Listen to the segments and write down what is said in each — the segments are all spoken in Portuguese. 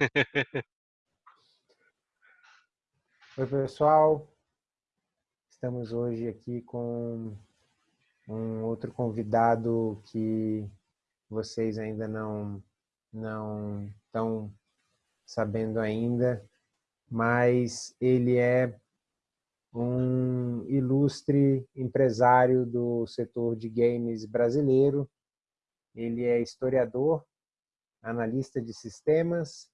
Oi, pessoal. Estamos hoje aqui com um outro convidado que vocês ainda não não estão sabendo ainda, mas ele é um ilustre empresário do setor de games brasileiro. Ele é historiador, analista de sistemas,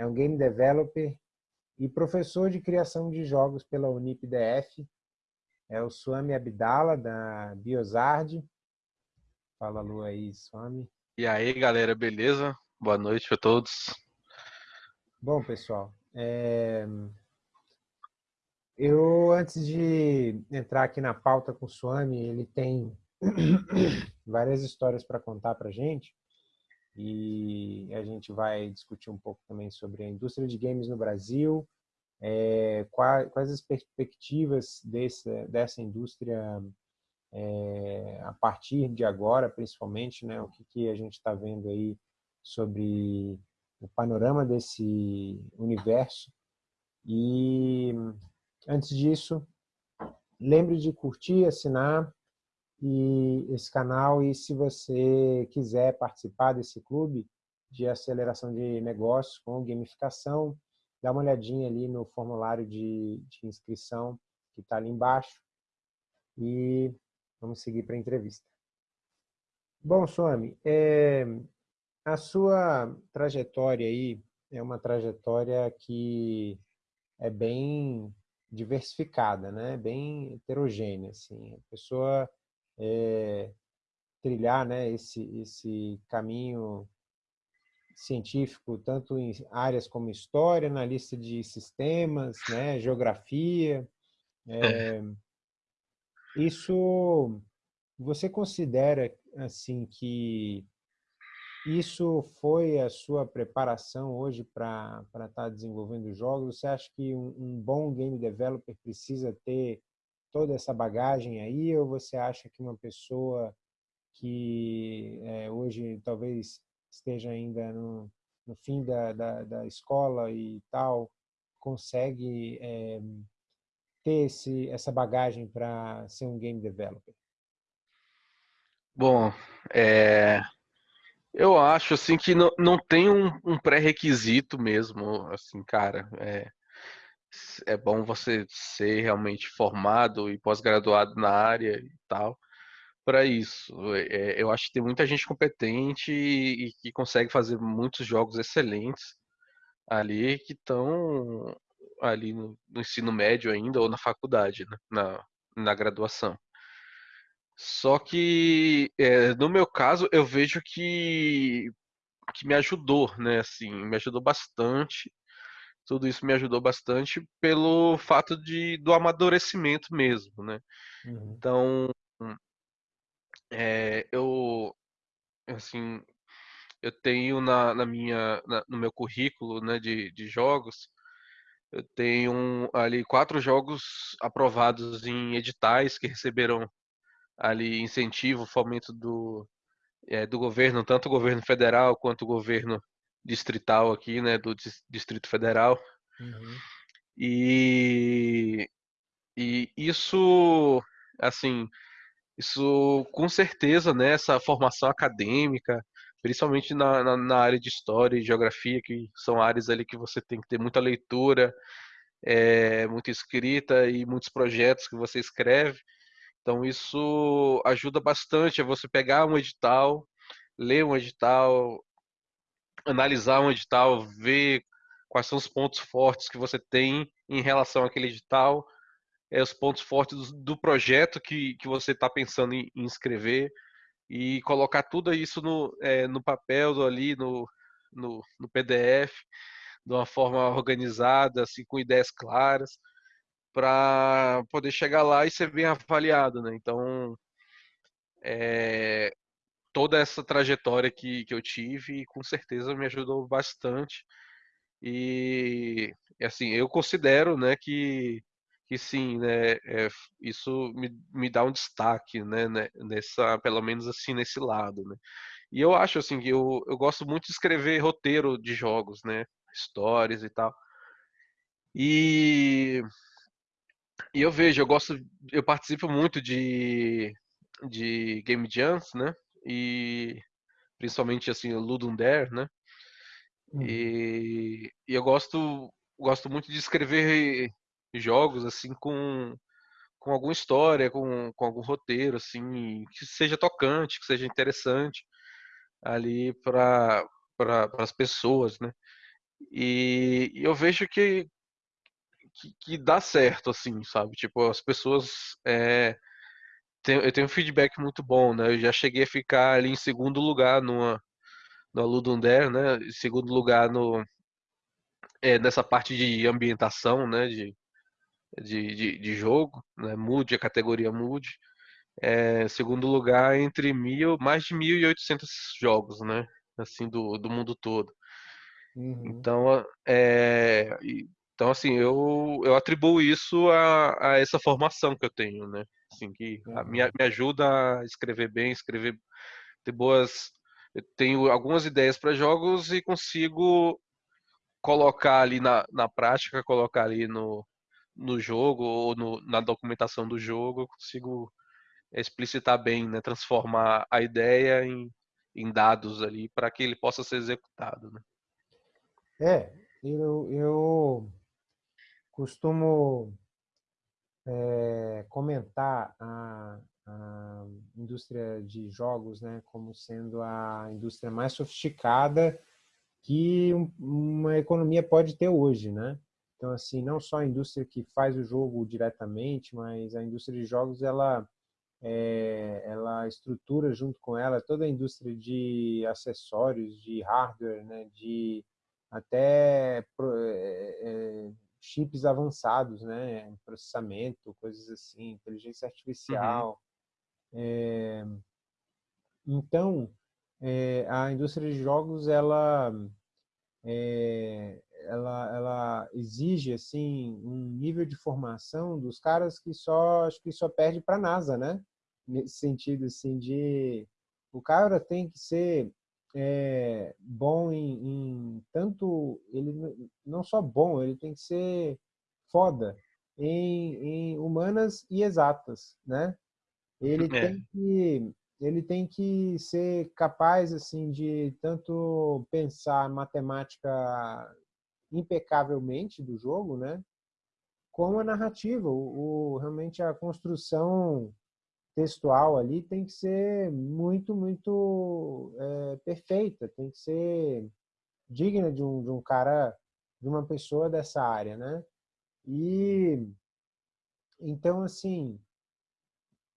é um game developer e professor de criação de jogos pela Unip-DF. É o Swami Abdala, da Biosard. Fala, Lu, aí, Swami. E aí, galera, beleza? Boa noite a todos. Bom, pessoal, é... eu, antes de entrar aqui na pauta com o Swami, ele tem várias histórias para contar para gente e a gente vai discutir um pouco também sobre a indústria de games no Brasil, é, quais, quais, as perspectivas desse, dessa indústria é, a partir de agora, principalmente, né, o que, que a gente está vendo aí sobre o panorama desse universo. E antes disso, lembre de curtir, assinar e esse canal e se você quiser participar desse clube de aceleração de negócios com gamificação, dá uma olhadinha ali no formulário de, de inscrição que está ali embaixo e vamos seguir para a entrevista. Bom, Swami, é, a sua trajetória aí é uma trajetória que é bem diversificada, né? bem heterogênea. Assim. A pessoa é, trilhar né, esse, esse caminho científico, tanto em áreas como história, analista de sistemas, né, geografia. É, isso, você considera assim que isso foi a sua preparação hoje para estar tá desenvolvendo jogos? Você acha que um, um bom game developer precisa ter toda essa bagagem aí, ou você acha que uma pessoa que é, hoje talvez esteja ainda no, no fim da, da, da, escola e tal, consegue é, ter esse, essa bagagem para ser um game developer? Bom, é, eu acho assim que não, não tem um, um pré-requisito mesmo, assim, cara. É, é bom você ser realmente formado e pós-graduado na área e tal para isso. É, eu acho que tem muita gente competente e, e que consegue fazer muitos jogos excelentes ali que estão ali no, no, ensino médio ainda ou na faculdade, né? na, na graduação. Só que é, no meu caso eu vejo que que me ajudou, né? Assim, me ajudou bastante tudo isso me ajudou bastante pelo fato de do amadurecimento mesmo, né? Uhum. Então, é, eu assim, eu tenho na, na minha na, no meu currículo, né, de, de jogos, eu tenho ali quatro jogos aprovados em editais que receberam ali incentivo, fomento do é, do governo, tanto o governo federal quanto o governo distrital aqui, né, do Distrito Federal. Uhum. E, e isso, assim, isso com certeza, né, essa formação acadêmica, principalmente na, na, na, área de história e geografia, que são áreas ali que você tem que ter muita leitura, é, muita escrita e muitos projetos que você escreve. Então isso ajuda bastante a você pegar um edital, ler um edital, analisar um edital, ver quais são os pontos fortes que você tem em relação àquele edital, é, os pontos fortes do, do projeto que, que você está pensando em, em, escrever e colocar tudo isso no, é, no papel ali, no, no, no PDF, de uma forma organizada, assim, com ideias claras, para poder chegar lá e ser bem avaliado, né? Então, é, toda essa trajetória que, que eu tive, com certeza me ajudou bastante. E assim, eu considero, né, que, que sim, né, é, isso me, me dá um destaque, né, né, nessa, pelo menos assim, nesse lado, né. E eu acho, assim, que eu, eu gosto muito de escrever roteiro de jogos, né. stories e tal. E, e eu vejo, eu gosto, eu participo muito de, de Game Jams, né? E principalmente assim, Ludum Dare, né? Uhum. E, e eu gosto, gosto muito de escrever jogos assim com com alguma história, com, com algum roteiro, assim, que seja tocante, que seja interessante ali para pra, as pessoas, né? E, e eu vejo que, que, que, dá certo, assim, sabe? Tipo, as pessoas. É, eu tenho um feedback muito bom, né? Eu já cheguei a ficar ali em segundo lugar numa, no Ludum Dare, né? Em segundo lugar no, é, nessa parte de ambientação, né? De, de, de, de jogo, né? Mood, a categoria Mood. É, segundo lugar entre mil, mais de 1.800 jogos, né? Assim, do, do mundo todo. Uhum. Então, é, então, assim, eu, eu atribuo isso a, a essa formação que eu tenho, né? Assim, que uhum. me, me ajuda a escrever bem, escrever, ter boas... Eu tenho algumas ideias para jogos e consigo colocar ali na, na prática, colocar ali no, no jogo ou no, na documentação do jogo, eu consigo explicitar bem, né? transformar a ideia em, em dados ali para que ele possa ser executado. Né? É, eu, eu costumo é, comentar a, a indústria de jogos né, como sendo a indústria mais sofisticada que uma economia pode ter hoje, né? Então, assim, não só a indústria que faz o jogo diretamente, mas a indústria de jogos, ela, é, ela estrutura junto com ela toda a indústria de acessórios, de hardware, né, de até é, chips avançados, né, processamento, coisas assim, inteligência uhum. artificial. Uhum. É, então, é, a indústria de jogos, ela é, ela, ela exige assim um nível de formação dos caras que só acho que só perde para a NASA, né? Nesse sentido assim de o cara tem que ser é, bom em, em, tanto ele não só bom, ele tem que ser foda em, em humanas e exatas, né? Ele é. tem que ele tem que ser capaz assim de tanto pensar matemática impecavelmente do jogo, né? Como a narrativa, o, o, realmente a construção textual ali tem que ser muito, muito é, perfeita, tem que ser digna de um, de um cara, de uma pessoa dessa área, né? E então assim,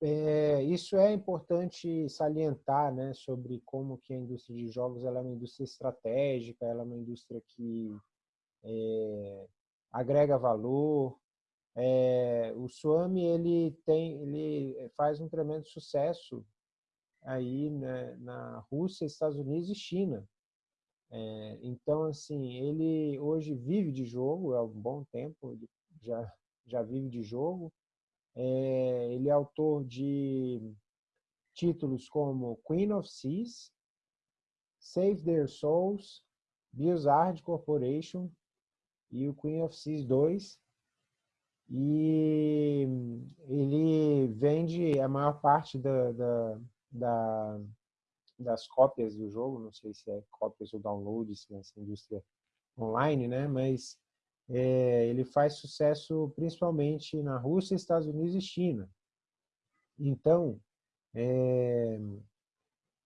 é, isso é importante salientar, né, sobre como que a indústria de jogos ela é uma indústria estratégica, ela é uma indústria que é, agrega valor. É, o Swami ele tem, ele faz um tremendo sucesso aí né, na Rússia, Estados Unidos e China. É, então, assim, ele hoje vive de jogo, há um bom tempo, já, já vive de jogo. É, ele é autor de títulos como Queen of Seas, Save Their Souls, Blizzard Corporation, e o Queen of Seas 2. E ele vende a maior parte da, da, da, das cópias do jogo, não sei se é cópias ou downloads nessa indústria online, né? mas é, ele faz sucesso principalmente na Rússia, Estados Unidos e China. Então, é,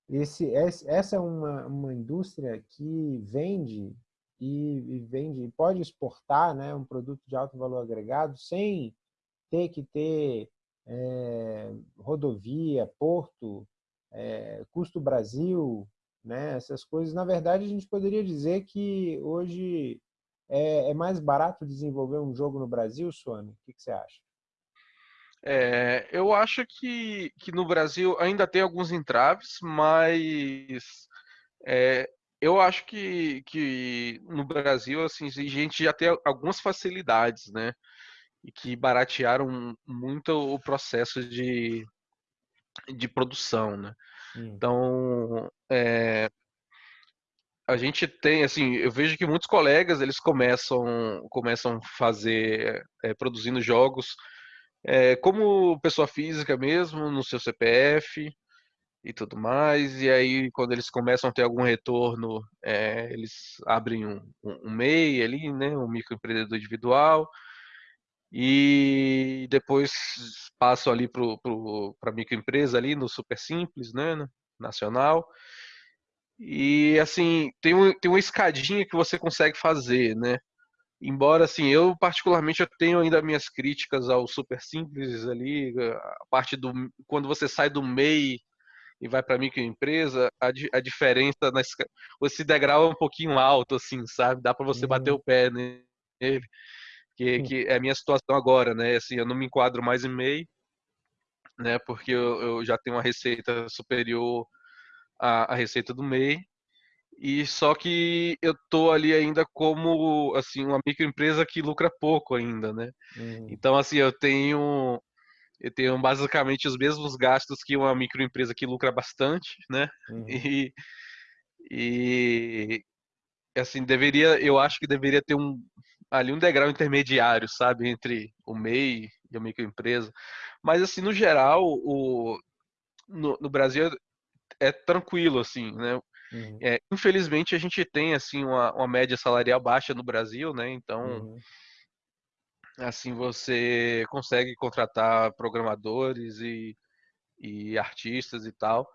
esse, essa é uma, uma indústria que vende e, e vende, pode exportar né, um produto de alto valor agregado sem ter que ter é, rodovia, porto, é, custo Brasil, né, essas coisas. Na verdade, a gente poderia dizer que hoje é, é mais barato desenvolver um jogo no Brasil, Suami? O que, que você acha? É, eu acho que, que no Brasil ainda tem alguns entraves, mas é, eu acho que, que no Brasil, assim, a gente já tem algumas facilidades, né? E que baratearam muito o processo de, de produção, né? Hum. Então, é, a gente tem, assim, eu vejo que muitos colegas, eles começam, começam a fazer, é, produzindo jogos é, como pessoa física mesmo, no seu CPF e tudo mais, e aí quando eles começam a ter algum retorno, é, eles abrem um, um, um MEI ali, né, um microempreendedor individual, e depois passam ali para a microempresa ali no Super Simples, né, nacional, e assim, tem, um, tem uma escadinha que você consegue fazer, né? Embora assim, eu particularmente eu tenho ainda minhas críticas ao super simples ali, a parte do quando você sai do MEI e vai para microempresa, a, a diferença na esse degrau é um pouquinho alto assim, sabe? Dá para você uhum. bater o pé nele. Que, que é a minha situação agora, né? Assim, eu não me enquadro mais em MEI, né? Porque eu, eu já tenho uma receita superior a, a receita do MEI. E só que eu tô ali ainda como assim uma microempresa que lucra pouco ainda, né? Uhum. Então assim, eu tenho eu tenho basicamente os mesmos gastos que uma microempresa que lucra bastante, né? Uhum. E, e assim, deveria, eu acho que deveria ter um ali um degrau intermediário, sabe, entre o MEI e a microempresa. Mas assim, no geral, o no, no Brasil é tranquilo, assim, né? Uhum. É, infelizmente a gente tem assim uma, uma, média salarial baixa no Brasil, né? Então, uhum. Assim você consegue contratar programadores e, e artistas e tal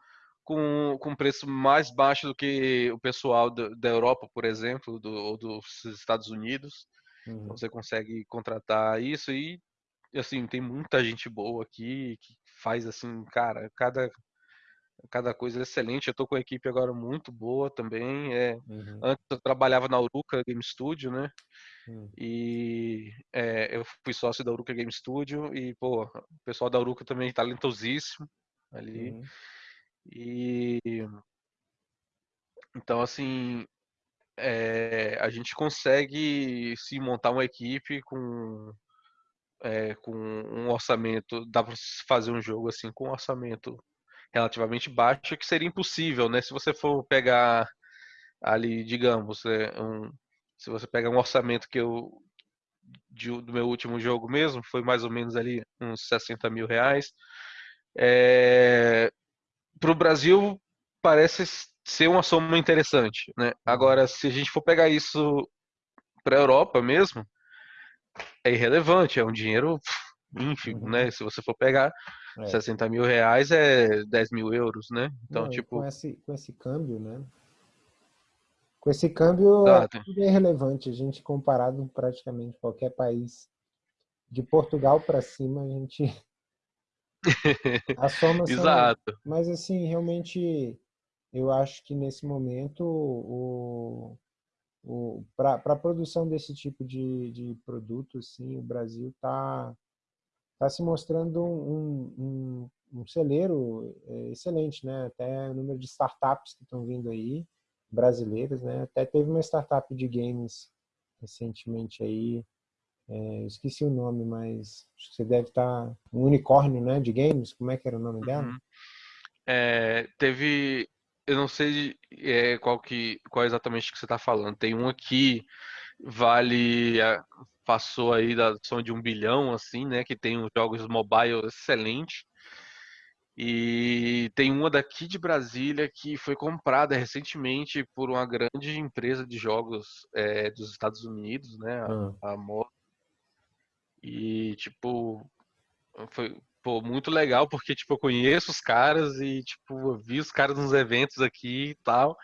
com, com preço mais baixo do que o pessoal do, da Europa, por exemplo, do, ou dos Estados Unidos. Uhum. Você consegue contratar isso e assim tem muita gente boa aqui que faz assim, cara, cada cada coisa é excelente. Eu tô com a equipe agora muito boa também. É, uhum. Antes eu trabalhava na Uruca Game Studio, né? Uhum. E é, eu fui sócio da Uruca Game Studio e, pô, o pessoal da Uruca também é talentosíssimo ali. Uhum. E então, assim, é, a gente consegue se montar uma equipe com é, com um orçamento, dá para fazer um jogo assim com um orçamento relativamente baixo, que seria impossível, né? Se você for pegar ali, digamos, é, um, se você pegar um orçamento que eu de, do meu último jogo mesmo, foi mais ou menos ali uns 60 mil reais. É, para o Brasil parece ser uma soma interessante, né? Agora, se a gente for pegar isso para a Europa mesmo, é irrelevante, é um dinheiro ínfimo, né? Uhum. Se você for pegar é. 60 mil reais é 10 mil euros, né? Então, Não, tipo. Com esse, com esse câmbio, né? Com esse câmbio é tudo é irrelevante. A gente, comparado praticamente qualquer país de Portugal para cima, a gente. a soma Exato. Mas, assim, realmente, eu acho que nesse momento, o, o, para a produção desse tipo de, de produto, assim, o Brasil está está se mostrando um, um, um celeiro é, excelente, né? Até o número de startups que estão vindo aí, brasileiras, né? Até teve uma startup de games recentemente aí, é, esqueci o nome, mas você deve estar tá, um unicórnio, né? De games, como é que era o nome dela? Uhum. É, teve, eu não sei é, qual que, qual exatamente que você está falando. Tem um aqui vale passou aí da som de um bilhão, assim, né? Que tem os jogos mobile excelentes. E tem uma daqui de Brasília que foi comprada recentemente por uma grande empresa de jogos é, dos Estados Unidos, né? A, uhum. a E, tipo, foi pô, muito legal porque, tipo, eu conheço os caras e, tipo, eu vi os caras nos eventos aqui e tal.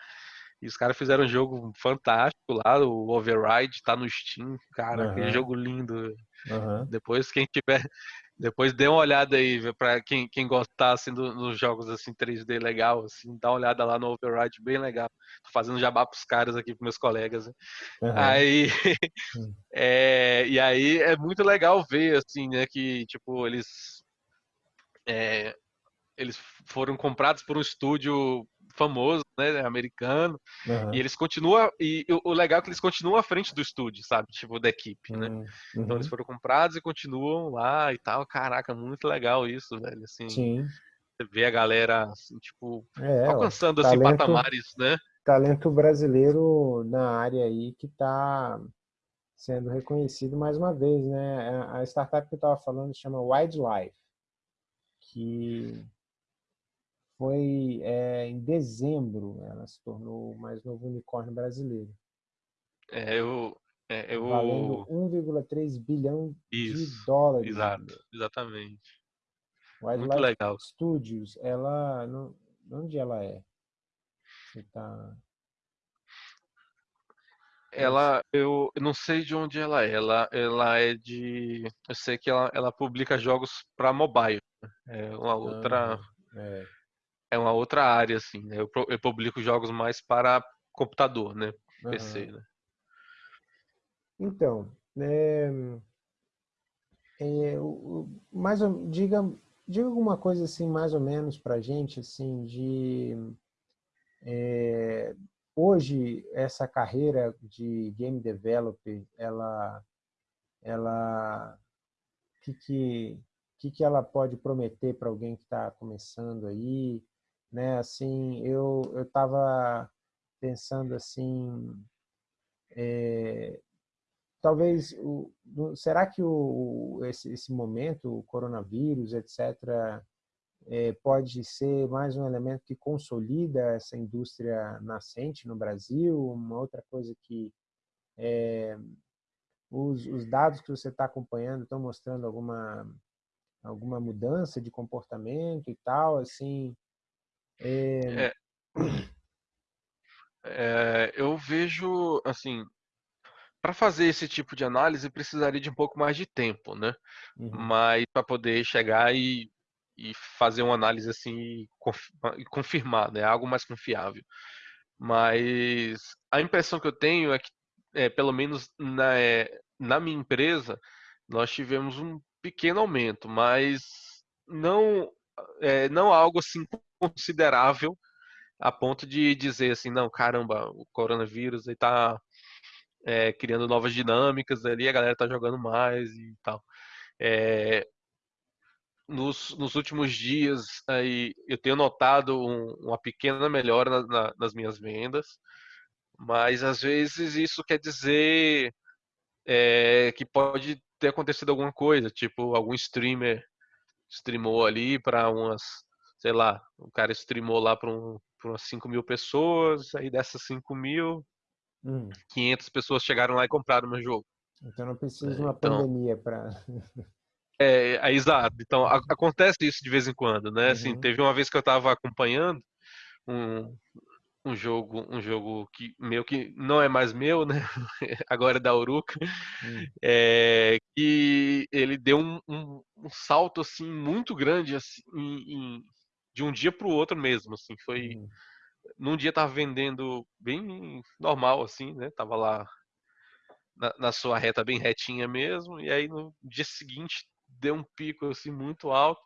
E os caras fizeram um jogo fantástico lá, o Override tá no Steam, cara, uhum. aquele jogo lindo. Uhum. Depois quem tiver, depois dê uma olhada aí para quem, quem gostar assim do, dos jogos assim 3D legal, assim, dá uma olhada lá no Override, bem legal. Tô fazendo jabá pros caras aqui, pros meus colegas. Uhum. Aí é, e aí é muito legal ver assim, né, que tipo eles é, eles foram comprados por um estúdio famoso, né, americano, uhum. e eles continuam, e o legal é que eles continuam à frente do estúdio, sabe, tipo, da equipe, né, uhum. então eles foram comprados e continuam lá e tal, caraca, muito legal isso, velho, assim, Sim. você vê a galera, assim, tipo, é, alcançando, ó, assim, talento, patamares, né. talento brasileiro na área aí que está sendo reconhecido mais uma vez, né? A startup que eu estava falando chama Wildlife, que foi é, em dezembro, ela se tornou o mais novo unicórnio brasileiro. É, eu, é, eu... Valendo 1,3 bilhão Isso, de dólares. Exato, exatamente. Wildlife Muito legal. Studios, ela... Não, onde ela é? Você tá... Ela, eu não sei de onde ela é. Ela, ela é de. Eu sei que ela, ela publica jogos para mobile. É uma outra. é. É. uma outra área, assim. Né? Eu, eu publico jogos mais para computador, né? PC, né? Então, é, é, mais, diga, diga alguma coisa assim, mais ou menos para gente, assim, de é, hoje essa carreira de game developer, ela, ela, que que, que que ela pode prometer para alguém que está começando aí, né? Assim, eu eu estava pensando assim, é, talvez, o, será que o, esse, esse momento, o coronavírus, etc., é, pode ser mais um elemento que consolida essa indústria nascente no Brasil? Uma outra coisa que é, os, os, dados que você está acompanhando estão mostrando alguma, alguma mudança de comportamento e tal, assim... É... É, é eu vejo, assim, para fazer esse tipo de análise precisaria de um pouco mais de tempo, né? Uhum. Mas para poder chegar e, e, fazer uma análise assim e confirmar, né? Algo mais confiável. Mas a impressão que eu tenho é que, é, pelo menos na, é, na minha empresa, nós tivemos um pequeno aumento, mas não é, não algo assim considerável a ponto de dizer assim, não, caramba, o coronavírus está é, criando novas dinâmicas ali, a galera tá jogando mais e tal. É, nos, nos, últimos dias aí eu tenho notado um, uma pequena melhora na, na, nas minhas vendas, mas às vezes isso quer dizer é, que pode ter acontecido alguma coisa, tipo algum streamer streamou ali para umas, sei lá, o cara streamou lá para um, umas 5 mil pessoas, aí dessas 5 mil, Hum. 500 pessoas chegaram lá e compraram o meu jogo. Então não precisa de uma então, pandemia para. é, é, exato. Então a, acontece isso de vez em quando, né? Assim, uhum. Assim, teve uma vez que eu estava acompanhando um, um jogo, um jogo que meu que não é mais meu, né? Agora é da Uruca, hum. é, que ele deu um, um, um, salto assim muito grande assim, em, em, de um dia para o outro mesmo, assim, foi hum num dia tava vendendo bem normal, assim, né? Tava lá na, na, sua reta bem retinha mesmo, e aí no dia seguinte deu um pico assim muito alto.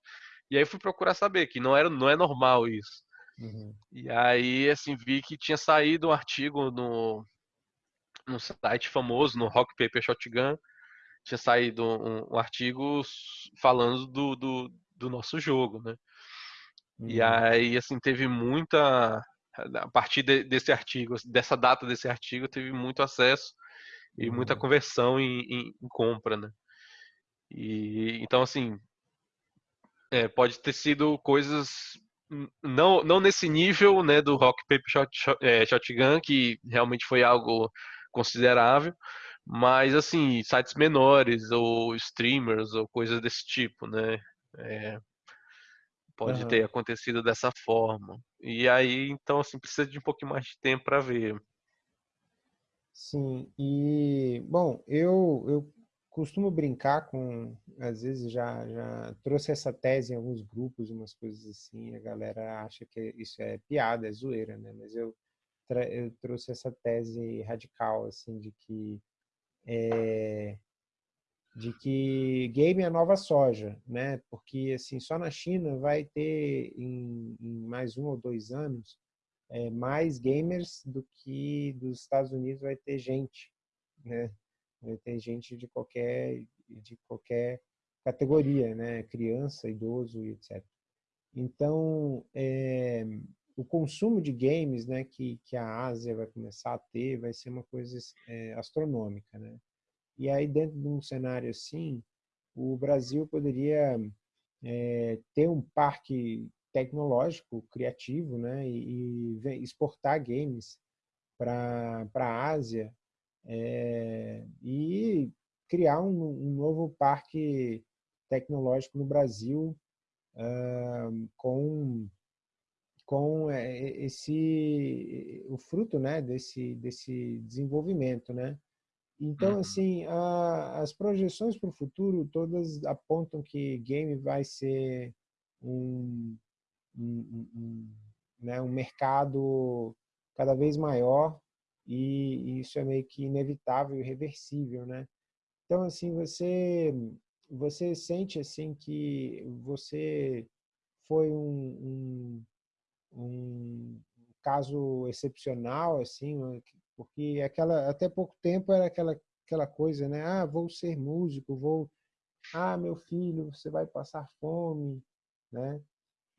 E aí fui procurar saber que não era não é normal isso. Uhum. E aí assim vi que tinha saído um artigo no no site famoso, no Rock Paper Shotgun, tinha saído um, um artigo falando do, do, do, nosso jogo, né? Uhum. E aí assim teve muita a partir de, desse artigo, dessa data desse artigo, teve muito acesso e muita uhum. conversão em, em, em, compra, né? E então assim é, pode ter sido coisas não, não nesse nível, né, do Rock Paper Shot, Shot, é, Shotgun, que realmente foi algo considerável, mas assim sites menores ou streamers ou coisas desse tipo, né? É, Pode uhum. ter acontecido dessa forma. E aí, então, assim, precisa de um pouquinho mais de tempo para ver. Sim, e, bom, eu, eu costumo brincar com, às vezes já, já trouxe essa tese em alguns grupos, umas coisas assim, a galera acha que isso é piada, é zoeira, né? Mas eu, eu trouxe essa tese radical, assim, de que é, de que game é a nova soja, né? Porque assim só na China vai ter em, em mais um ou dois anos é, mais gamers do que dos Estados Unidos vai ter gente, né? Ter gente de qualquer de qualquer categoria, né? Criança, idoso etc. Então, é, o consumo de games né, que, que a Ásia vai começar a ter vai ser uma coisa é, astronômica. Né? E aí, dentro de um cenário assim, o Brasil poderia é, ter um parque tecnológico, criativo, né, e, e exportar games para a Ásia é, e criar um, um, novo parque tecnológico no Brasil uh, com com esse o fruto né desse desse desenvolvimento né então uhum. assim a, as projeções para o futuro todas apontam que game vai ser um, um, um, né, um mercado cada vez maior e isso é meio que inevitável e irreversível, né? Então, assim, você, você sente, assim, que você foi um, um, um caso excepcional, assim, porque aquela, até pouco tempo era aquela, aquela coisa, né? Ah, vou ser músico, vou... Ah, meu filho, você vai passar fome, né?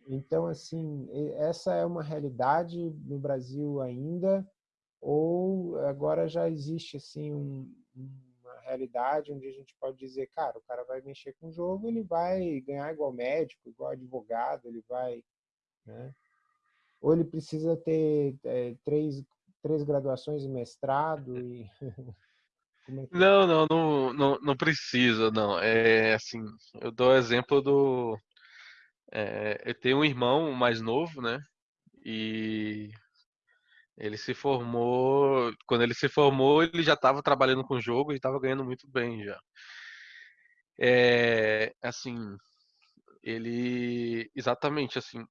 Então, assim, essa é uma realidade no Brasil ainda, ou agora já existe assim um, uma realidade onde a gente pode dizer, cara, o cara vai mexer com o jogo, ele vai ganhar igual médico, igual advogado, ele vai, né? Ou ele precisa ter é, três, três graduações e mestrado e é que... não, não, não, não, não precisa, não. É assim, eu dou o exemplo do é, eu tenho um irmão mais novo, né? E ele se formou. Quando ele se formou, ele já estava trabalhando com o jogo e estava ganhando muito bem já. É, assim, ele exatamente assim,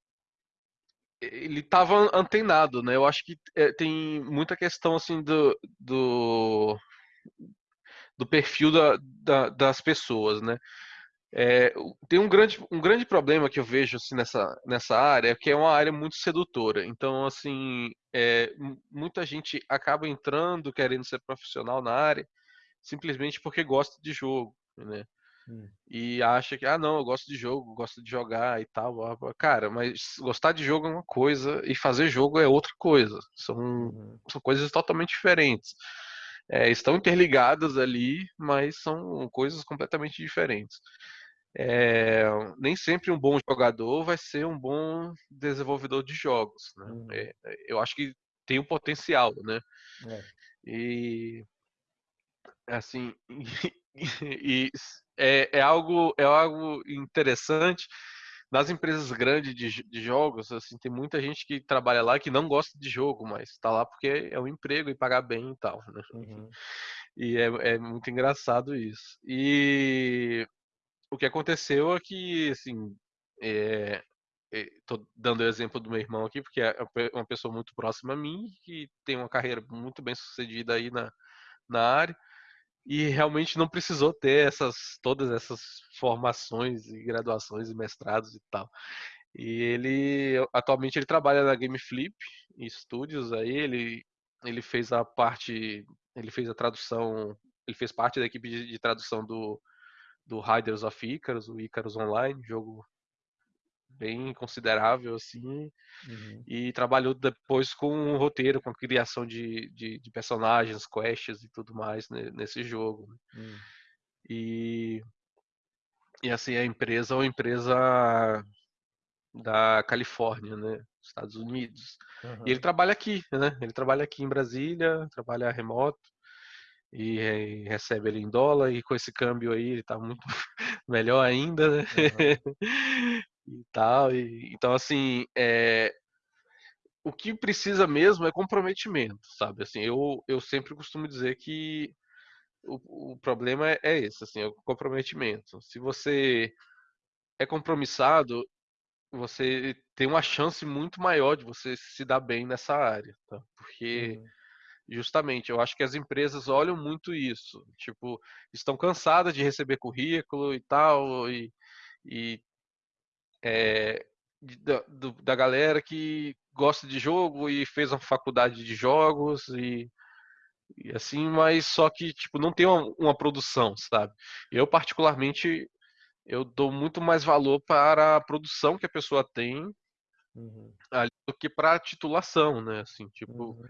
ele estava antenado, né? Eu acho que é, tem muita questão assim do, do, do perfil da, da, das pessoas, né? É, tem um grande, um grande problema que eu vejo assim, nessa, nessa área, que é uma área muito sedutora. Então, assim, é, muita gente acaba entrando querendo ser profissional na área simplesmente porque gosta de jogo, né? Hum. E acha que, ah, não, eu gosto de jogo, gosto de jogar e tal. Cara, mas gostar de jogo é uma coisa e fazer jogo é outra coisa. São, uhum. são coisas totalmente diferentes. É, estão interligadas ali, mas são coisas completamente diferentes é, nem sempre um bom jogador vai ser um bom desenvolvedor de jogos. Né? É, eu acho que tem um potencial, né? É. E assim, e, é, é, algo é algo interessante nas empresas grandes de, de, jogos. Assim, tem muita gente que trabalha lá que não gosta de jogo, mas está lá porque é um emprego e pagar bem e tal. Né? Uhum. E é, é muito engraçado isso. E o que aconteceu é que, assim, é, é, tô dando o exemplo do meu irmão aqui, porque é uma pessoa muito próxima a mim, que tem uma carreira muito bem sucedida aí na, na área, e realmente não precisou ter essas todas essas formações e graduações e mestrados e tal. E ele atualmente ele trabalha na Game Flip Studios aí, ele ele fez a parte, ele fez a tradução, ele fez parte da equipe de, de tradução do do Riders of Icarus, o Icarus Online, jogo bem considerável assim, uhum. e trabalhou depois com um roteiro, com criação de, de, de personagens, quests e tudo mais né, nesse jogo. Uhum. E, e assim, a empresa é uma empresa da Califórnia, né, Estados Unidos. Uhum. E ele trabalha aqui, né? Ele trabalha aqui em Brasília, trabalha remoto e, e, recebe ele em dólar e com esse câmbio aí ele tá muito melhor ainda, né? Uhum. e tal. E, então, assim, é, o que precisa mesmo é comprometimento, sabe? Assim, eu, eu sempre costumo dizer que o, o problema é, é esse, assim, é o comprometimento. Se você é compromissado, você tem uma chance muito maior de você se dar bem nessa área, tá? Porque uhum Justamente, eu acho que as empresas olham muito isso. Tipo, estão cansadas de receber currículo e tal, e, e é, da, do, da galera que gosta de jogo e fez uma faculdade de jogos e, e assim, mas só que tipo não tem uma, uma, produção, sabe? Eu particularmente eu dou muito mais valor para a produção que a pessoa tem Uhum. ali do que para titulação, né? Assim, tipo, Uhum.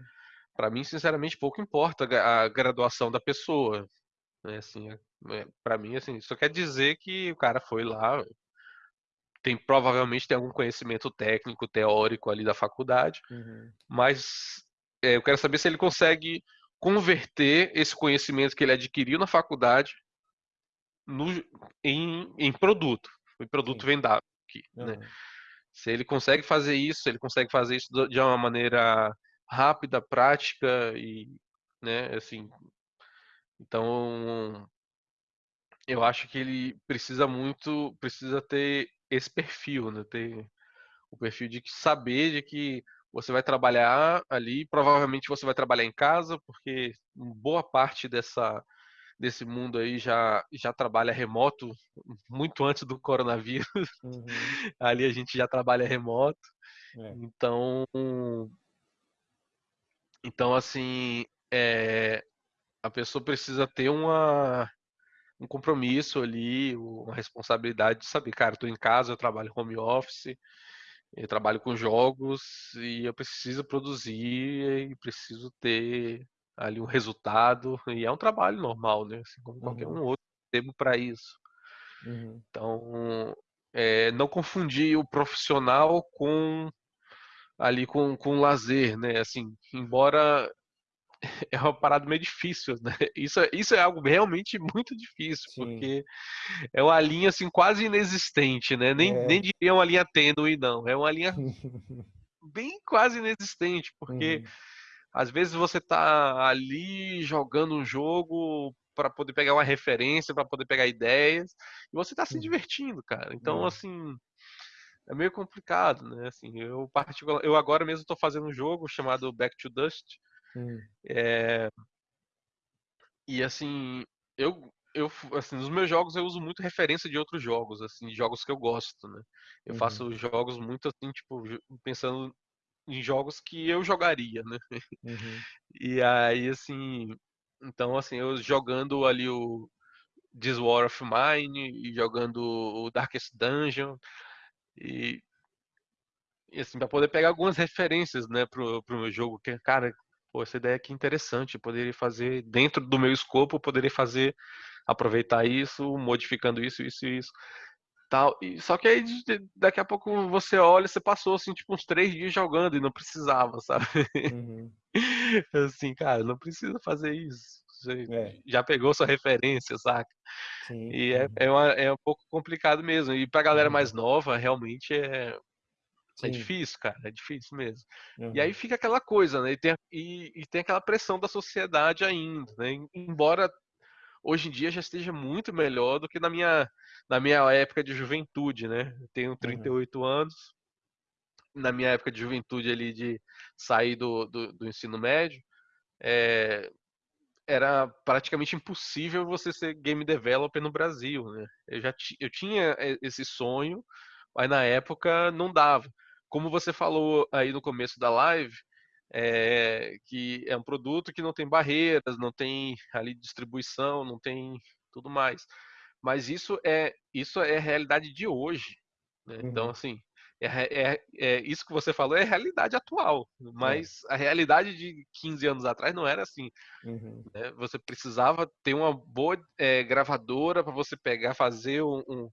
Para mim, sinceramente, pouco importa a graduação da pessoa. Né? Assim, é, para mim, assim, isso quer dizer que o cara foi lá, tem provavelmente tem algum conhecimento técnico, teórico ali da faculdade, Uhum. mas é, eu quero saber se ele consegue converter esse conhecimento que ele adquiriu na faculdade no, em, em produto, em produto Sim. vendável. Aqui, né? Uhum. Se ele consegue fazer isso, se ele consegue fazer isso de uma maneira rápida, prática e, né, assim, então eu acho que ele precisa muito, precisa ter esse perfil, né, ter o perfil de saber de que você vai trabalhar ali, provavelmente você vai trabalhar em casa, porque boa parte dessa desse mundo aí já já trabalha remoto muito antes do coronavírus. Uhum. ali a gente já trabalha remoto. É. Então, então assim, é, a pessoa precisa ter uma, um compromisso ali, uma responsabilidade de saber, cara, eu tô em casa, eu trabalho home office, eu trabalho com jogos e eu preciso produzir e preciso ter ali um resultado e é um trabalho normal, né? Assim como qualquer Uhum. um outro tempo para isso. Uhum. Então, é, não confundir o profissional com ali com, com lazer, né? Assim, embora é uma parada meio difícil, né? Isso, é- isso é algo realmente muito difícil, Sim. porque é uma linha assim quase inexistente, né? Nem, nem É. diria uma linha tênue, não. É uma linha bem quase inexistente, porque Uhum. às vezes você tá ali jogando um jogo para poder pegar uma referência, para poder pegar ideias, e você tá se Uhum. divertindo, cara. Então, É. assim, é meio complicado, né? Assim, eu particular, eu agora mesmo estou fazendo um jogo chamado Back to Dust, Uhum. é, e assim, eu eu assim, nos meus jogos eu uso muito referência de outros jogos, assim, jogos que eu gosto, né? Eu Uhum. faço jogos muito assim, tipo, pensando em jogos que eu jogaria, né? Uhum. E aí assim, então assim, eu jogando ali o This War of Mine e jogando o Darkest Dungeon e, e assim, para poder pegar algumas referências, né, pro, pro meu jogo, que cara, pô, essa ideia aqui é interessante, eu poderia fazer dentro do meu escopo, eu poderia fazer aproveitar isso, modificando isso, isso e isso. Tal. E, só que aí daqui a pouco você olha, você passou assim, tipo, uns três dias jogando e não precisava, sabe? Uhum. Assim, cara, não precisa fazer isso. Você É. já pegou sua referência, saca? Sim. E é, Uhum. é, uma- é um pouco complicado mesmo. E pra galera mais Uhum. nova, realmente é, é difícil, cara. É difícil mesmo. E aí Uhum. fica aquela coisa, né? E tem, e, e tem aquela pressão da sociedade ainda, né? Embora hoje em dia já esteja muito melhor do que na minha, na minha época de juventude, né? Eu tenho Uhum. 38 anos. Na minha época de juventude ali, de sair do, do, do ensino médio, é, era praticamente impossível você ser game developer no Brasil, né? Eu já eu tinha esse sonho, mas na época não dava. Como você falou aí no começo da live, é, que é um produto que não tem barreiras, não tem ali distribuição, não tem tudo mais. Mas isso é isso é a realidade de hoje, né? Então Uhum. assim, é, é, é, isso que você falou é a realidade atual, É. mas a realidade de 15 anos atrás não era assim Uhum. né? Você precisava ter uma boa é, gravadora para você pegar, fazer um, um,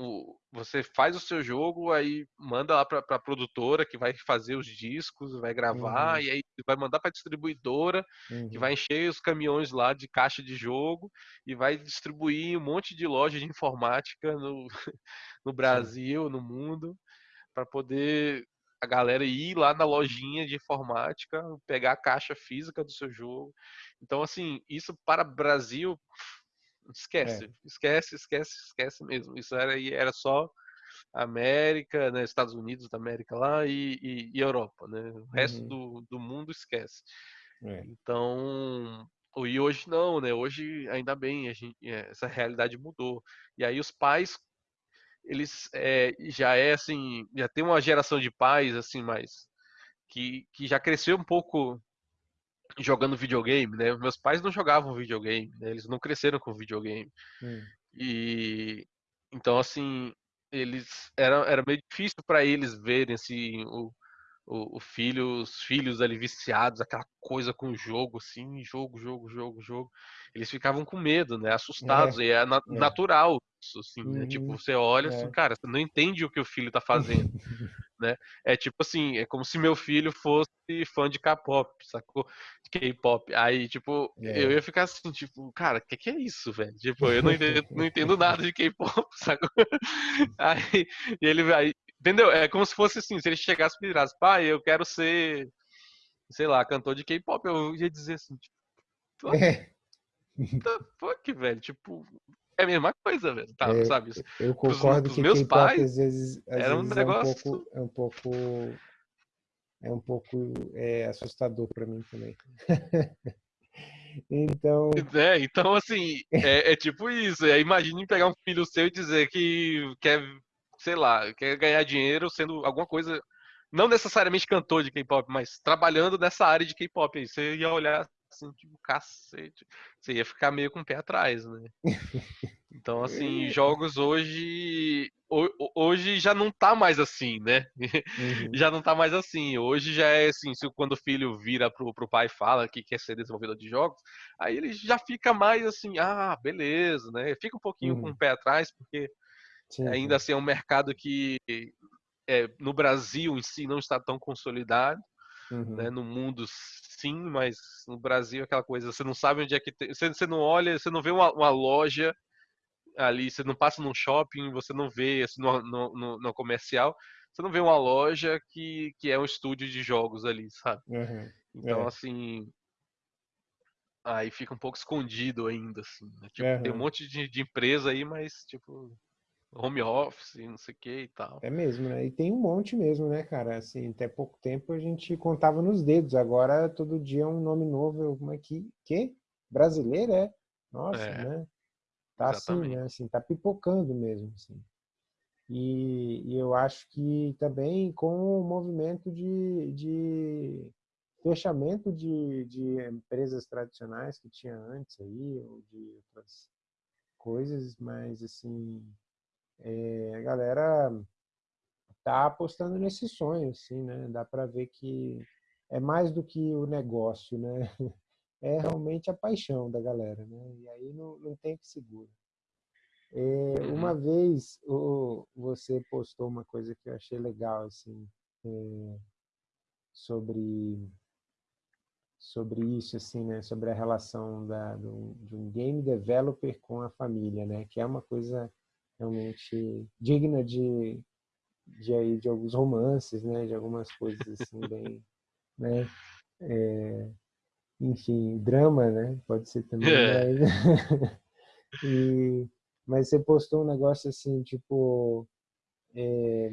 um, Você faz o seu jogo, aí manda lá para a produtora que vai fazer os discos, vai gravar, Uhum. e aí vai mandar para a distribuidora que vai Uhum. encher os caminhões lá de caixa de jogo e vai distribuir um monte de loja de informática no, no. Brasil, no mundo, para poder a galera ir lá na lojinha de informática, pegar a caixa física do seu jogo. Então, assim, isso para Brasil, É. esquece, esquece, esquece, esquece mesmo. Isso era, era só América, né, Estados Unidos da América lá e, e, e Europa, né? O resto Uhum. do, do mundo esquece. É. Então, e hoje não, né? Hoje, ainda bem, a gente, essa realidade mudou. E aí os pais eles é, já é assim, já tem uma geração de pais assim mais que, que já cresceu um pouco jogando videogame, né? Meus pais não jogavam videogame, né? Eles não cresceram com videogame. Hum. E então assim, eles era, era meio difícil para eles verem assim o, o, o, filho, os filhos ali viciados, aquela coisa com o jogo, assim, jogo, jogo, jogo, jogo. Eles ficavam com medo, né? Assustados. É, e é, na, é, natural isso, assim, né? Tipo, uhum. você olha assim, é. cara, você não entende o que o filho tá fazendo. né? É tipo assim, é como se meu filho fosse fã de K-pop, sacou? K-pop. Aí, tipo, é. eu ia ficar assim, tipo, cara, o que, que é isso, velho? Tipo, eu não entendo, não entendo nada de K-pop, sacou? Aí, e ele vai. Entendeu? É como se fosse assim, se ele chegasse e virasse, pai, eu quero ser, sei lá, cantor de K-pop, eu ia dizer assim, tipo, é. fuck, velho? Tipo, é a mesma coisa, velho. Tá, é, sabe? Eu concordo pros, que meus pais às vezes, às era um vezes negócio é um pouco é um pouco é um pouco é, assustador para mim também. então é, então assim é, é tipo isso. É, imagine pegar um filho seu e dizer que quer sei lá quer ganhar dinheiro sendo alguma coisa não necessariamente cantor de K-pop, mas trabalhando nessa área de K-pop. Aí você ia olhar assim, tipo, cacete. Você ia ficar meio com o pé atrás, né? Então, assim, jogos hoje. Hoje já não tá mais assim, né? Uhum. Já não tá mais assim. Hoje já é assim, se quando o filho vira pro, pro pai e fala que quer ser desenvolvedor de jogos, aí ele já fica mais assim, ah, beleza, né? Fica um pouquinho uhum. com o pé atrás, porque sim, ainda sim. assim é um mercado que é, no Brasil em si não está tão consolidado. Uhum. Né? No mundo, sim, mas no Brasil é aquela coisa, você não sabe onde é que tem. Você, você não olha, você não vê uma, uma, loja ali, você não passa num shopping, você não vê assim, no, no, no, comercial, você não vê uma loja que, que é um estúdio de jogos ali, sabe? Uhum. Então, é. assim. Aí fica um pouco escondido ainda, assim. Né? Tipo, uhum. tem um monte de, de empresa aí, mas, tipo, home office, não sei o que e tal. É mesmo, né? E tem um monte mesmo, né, cara? Assim, até pouco tempo a gente contava nos dedos, agora todo dia é um nome novo, como é que, que? Brasileiro, é? Nossa, é, né? Tá exatamente. assim, né? Assim, tá pipocando mesmo, assim. E, e, eu acho que também com o movimento de, de fechamento de, de empresas tradicionais que tinha antes aí, ou de outras coisas, mas assim, é, a galera tá apostando nesse sonho, assim, né? Dá para ver que é mais do que o negócio, né? É realmente a paixão da galera, né? E aí não, não tem que segura. É, uma uhum. vez o, você postou uma coisa que eu achei legal, assim, é, sobre sobre isso, assim, né? Sobre a relação da, do, de um game developer com a família, né? Que é uma coisa realmente digna de, de, aí, de alguns romances, né? De algumas coisas assim bem, né? É, enfim, drama, né? Pode ser também. É. Mas, e, mas você postou um negócio assim, tipo, é,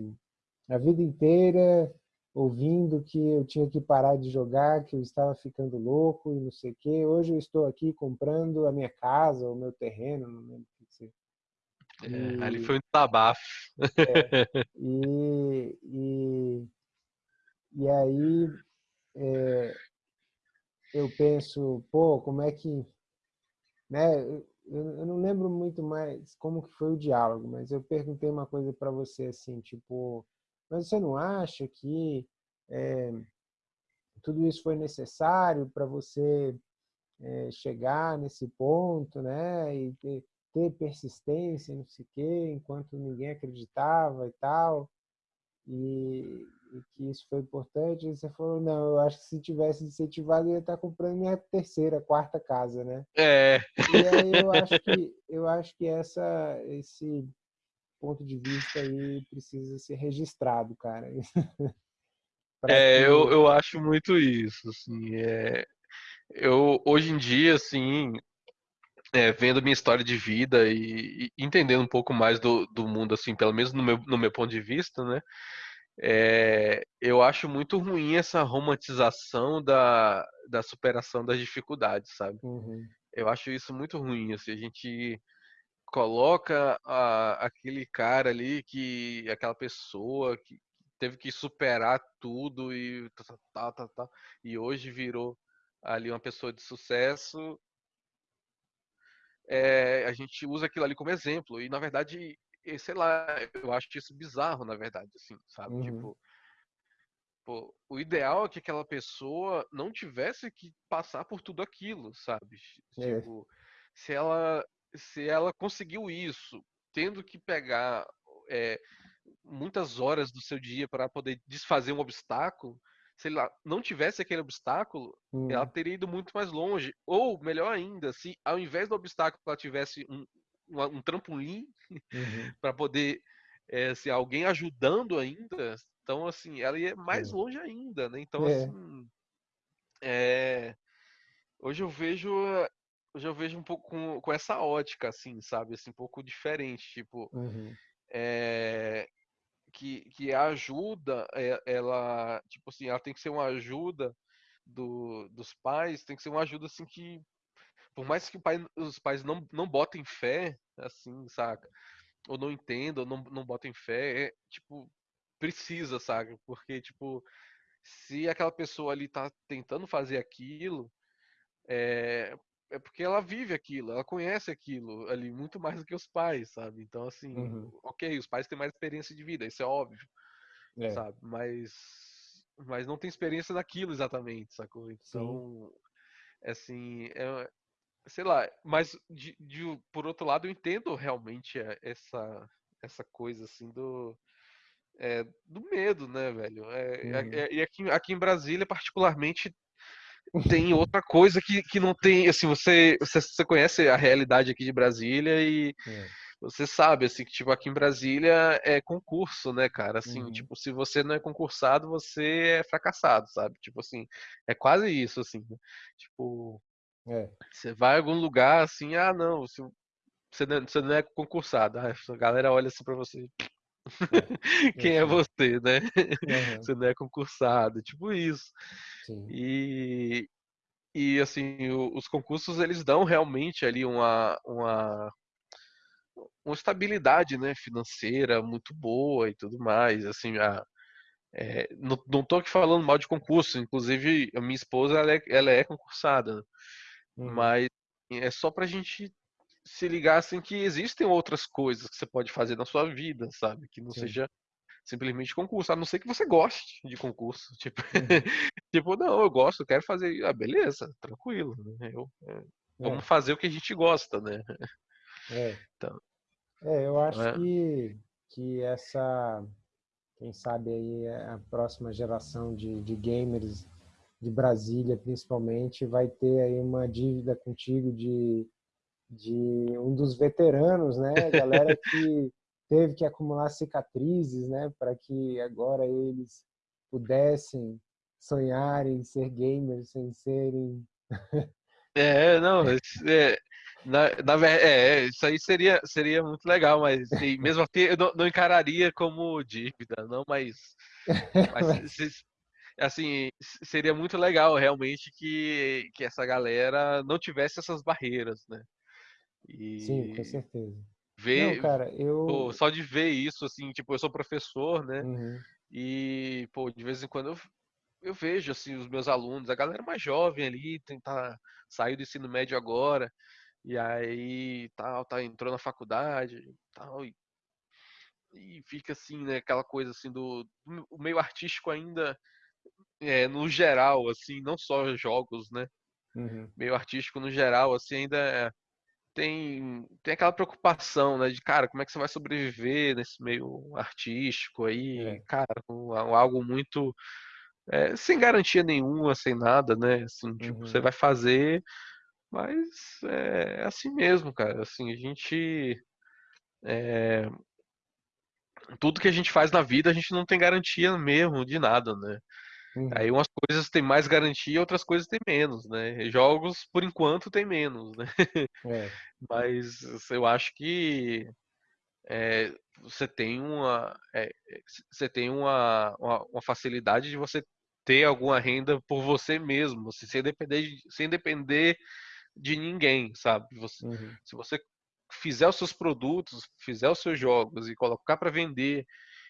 a vida inteira ouvindo que eu tinha que parar de jogar, que eu estava ficando louco e não sei o quê. Hoje eu estou aqui comprando a minha casa, o meu terreno, não lembro o que você é, ali foi um tabafo. É, e, e, e aí é, eu penso, pô, como é que. Né, eu, eu não lembro muito mais como que foi o diálogo, mas eu perguntei uma coisa para você assim, tipo, mas você não acha que é, tudo isso foi necessário para você é, chegar nesse ponto, né? E ter, persistência, não sei o quê, enquanto ninguém acreditava e tal, e, e, que isso foi importante. E você falou, não, eu acho que se tivesse incentivado, eu ia estar comprando minha terceira, quarta casa, né? É. E aí eu acho que, eu acho que essa, esse ponto de vista aí precisa ser registrado, cara. é, eu, eu acho muito isso, assim, é... Eu, hoje em dia, assim, é, vendo minha história de vida e, e, entendendo um pouco mais do, do mundo, assim, pelo menos no meu, no meu ponto de vista, né? É, eu acho muito ruim essa romantização da, da superação das dificuldades, sabe? Uhum. Eu acho isso muito ruim, assim, a gente coloca a, aquele cara ali que aquela pessoa que teve que superar tudo e tá, tá, tá, e hoje virou ali uma pessoa de sucesso é, a gente usa aquilo ali como exemplo. E, na verdade, sei lá, eu acho isso bizarro, na verdade, assim, sabe? Uhum. Tipo, pô, o ideal é que aquela pessoa não tivesse que passar por tudo aquilo, sabe? É. Tipo, se ela se ela conseguiu isso, tendo que pegar é, muitas horas do seu dia para poder desfazer um obstáculo, se ela não tivesse aquele obstáculo, Hum. ela teria ido muito mais longe. Ou, melhor ainda, se ao invés do obstáculo ela tivesse um, um, um trampolim Uhum. para poder é, se alguém ajudando ainda, então assim, ela ia mais É. longe ainda, né? Então É. assim, é, hoje eu vejo hoje eu vejo um pouco com, com essa ótica assim, sabe, assim, um pouco diferente, tipo, Uhum. é, que, que a ajuda, é- ela, tipo assim, ela tem que ser uma ajuda do, dos pais, tem que ser uma ajuda assim que, por mais que pai, os pais não, não botem fé, assim, saca? Ou não entendam, ou não, não botem fé, é, tipo, precisa, saca? Porque, tipo, se aquela pessoa ali tá tentando fazer aquilo, é, é porque ela vive aquilo, ela conhece aquilo ali muito mais do que os pais, sabe? Então, assim, Uhum. ok, os pais têm mais experiência de vida, isso é óbvio, É. sabe? Mas, mas não tem experiência naquilo exatamente, sacou? Sim. Então, assim, é, sei lá, mas de, de- por outro lado, eu entendo realmente é, essa, essa coisa, assim, do. é, do medo, né, velho? É, é- Uhum. é- e aqui, aqui em Brasília, particularmente, tem outra coisa que, que não tem, assim, você, você, você conhece a realidade aqui de Brasília e É. você sabe, assim, que, tipo, aqui em Brasília é concurso, né, cara? Assim, Uhum. tipo, se você não é concursado, você é fracassado, sabe? Tipo assim, é quase isso, assim, né? Tipo, É. você vai a algum lugar, assim, ah, não, se você não, você não é concursado, ah, a galera olha assim pra você, quem é Sim. você, né? Aham. Você não é concursado, tipo isso. Sim. E, e assim, os concursos eles dão realmente ali uma, uma, uma estabilidade, né, financeira muito boa e tudo mais. Assim, a, é, não, não tô aqui falando mal de concurso, inclusive a minha esposa ela é, ela é concursada, né? Uhum. mas é só pra gente se ligar assim que existem outras coisas que você pode fazer na sua vida, sabe? Que não Sim. seja simplesmente concurso, a não ser que você goste de concurso. Tipo, tipo não, eu gosto, eu quero fazer. Ah, beleza, tranquilo. né? Eu, é, vamos fazer o que a gente gosta, né? É. Então, É, eu acho é. que, que essa, quem sabe aí a próxima geração de, de gamers de Brasília, principalmente, vai ter aí uma dívida contigo de, de um dos veteranos, né? Galera que teve que acumular cicatrizes, né? Para que agora eles pudessem sonhar em ser gamers sem serem... É, não, é, na, na, ver- é, isso aí seria, seria muito legal, mas mesmo assim eu não, não encararia como dívida, não, mas, mas se- assim, seria muito legal realmente que, que essa galera não tivesse essas barreiras, né? Sim, com E certeza. Não, ver, cara, pô, eu... só de ver isso, assim, tipo, eu sou professor, né? Uhum, E, pô, de vez em quando eu, eu vejo, assim, os meus alunos, a galera mais jovem ali, tentar sair do ensino médio agora, e aí tal, tá, entrou na faculdade, tal, e, e fica assim, né, aquela coisa assim do, do meio artístico ainda, é, no geral, assim, não só jogos, né, uhum, meio artístico no geral, assim, ainda é- tem, tem aquela preocupação, né, de, cara, como é que você vai sobreviver nesse meio artístico aí, é, cara, com algo muito é, sem garantia nenhuma, sem nada, né? Assim, tipo, você uhum, vai fazer, mas é assim mesmo, cara. Assim, a gente. Tudo que a gente faz na vida, a gente não tem garantia mesmo de nada, né? Aí uhum, umas coisas têm mais garantia, outras coisas têm menos, né? Jogos, por enquanto, tem menos, né? é, Mas eu acho que é, você tem uma, é, você tem uma, uma, uma facilidade de você ter alguma renda por você mesmo, assim, sem depender de, sem depender de ninguém, sabe? Você, uhum, se você fizer os seus produtos, fizer os seus jogos e colocar para vender,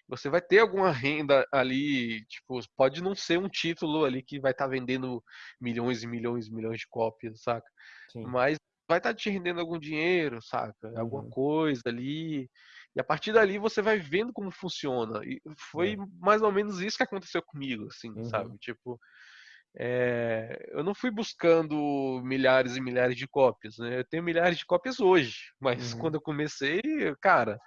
você vai ter alguma renda ali, tipo, pode não ser um título ali que vai estar vendendo milhões e milhões e milhões de cópias, saca? sim, Mas vai estar te rendendo algum dinheiro, saca? Alguma uhum, coisa ali. E a partir dali você vai vendo como funciona. E foi é. mais ou menos isso que aconteceu comigo, assim, uhum. sabe? Tipo, é, eu não fui buscando milhares e milhares de cópias, né? Eu tenho milhares de cópias hoje, mas uhum. quando eu comecei, cara,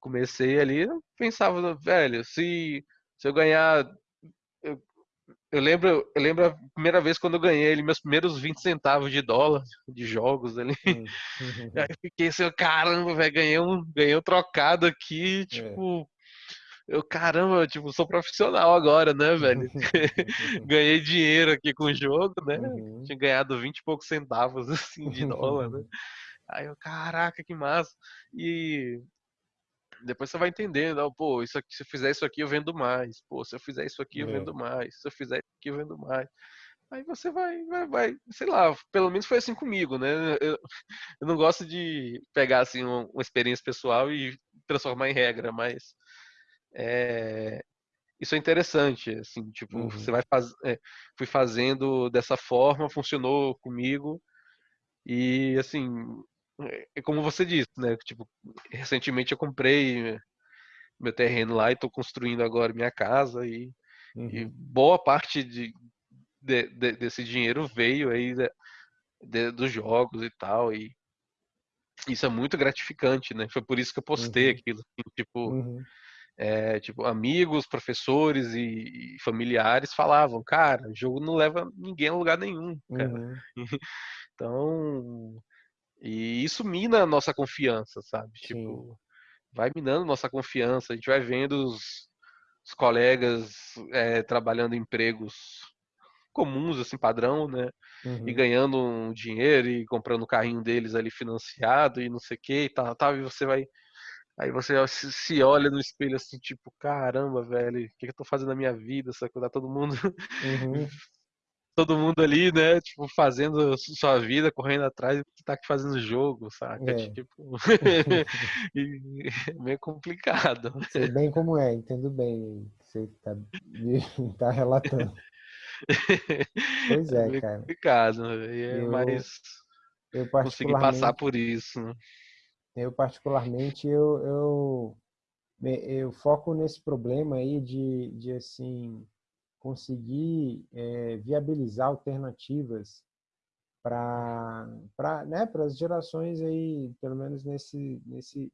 comecei ali, eu pensava, velho, se, se eu ganhar. Eu, eu, lembro, eu lembro a primeira vez quando eu ganhei ali, meus primeiros 20 centavos de dólar de jogos ali. Uhum. Aí fiquei assim, caramba, velho, ganhei um, ganhei um trocado aqui, é. tipo. É eu, caramba, tipo, sou profissional agora, né, velho? Ganhei dinheiro aqui com o jogo, né? Uhum. Tinha ganhado 20 e poucos centavos, assim, de dólar, né? Aí eu, caraca, que massa. E depois você vai entendendo, pô, isso aqui, se eu fizer isso aqui eu vendo mais. Pô, se eu fizer isso aqui eu é. vendo mais. Se eu fizer isso aqui eu vendo mais. Aí você vai, vai, vai, sei lá, pelo menos foi assim comigo, né? Eu, eu não gosto de pegar assim uma, uma experiência pessoal e transformar em regra, mas é, isso é interessante, assim, tipo, uhum. você vai faz, é, fui fazendo dessa forma, funcionou comigo e assim, é como você disse, né, tipo, recentemente eu comprei meu terreno lá e estou construindo agora minha casa e, uhum. e boa parte de, de, de, desse dinheiro veio aí dos jogos e tal e isso é muito gratificante, né? Foi por isso que eu postei uhum. aquilo, assim, tipo, uhum é, tipo, amigos, professores e, e, familiares falavam, cara, o jogo não leva ninguém a lugar nenhum, uhum. então, e isso mina a nossa confiança, sabe? Sim. Tipo, vai minando nossa confiança, a gente vai vendo os, os colegas é, trabalhando em empregos comuns, assim, padrão, né? Uhum. E ganhando um dinheiro e comprando o carrinho deles ali financiado e não sei o que e tal, tal, e você vai Aí você se olha no espelho assim, tipo, caramba, velho, o que, eu tô fazendo na minha vida? Que tá todo mundo. Uhum. todo mundo ali, né? Tipo, fazendo sua vida, correndo atrás, e tá aqui fazendo jogo, saca? É. Tipo. é meio complicado. Sei bem como é, entendo bem. Você tá, tá relatando. Pois é, é cara. complicado, é eu, mais. Eu. Consegui passar por isso. Né? Eu, particularmente, eu, eu, eu foco nesse problema aí de, de assim, conseguir é, viabilizar alternativas para né, as gerações aí, pelo menos nesse, nesse...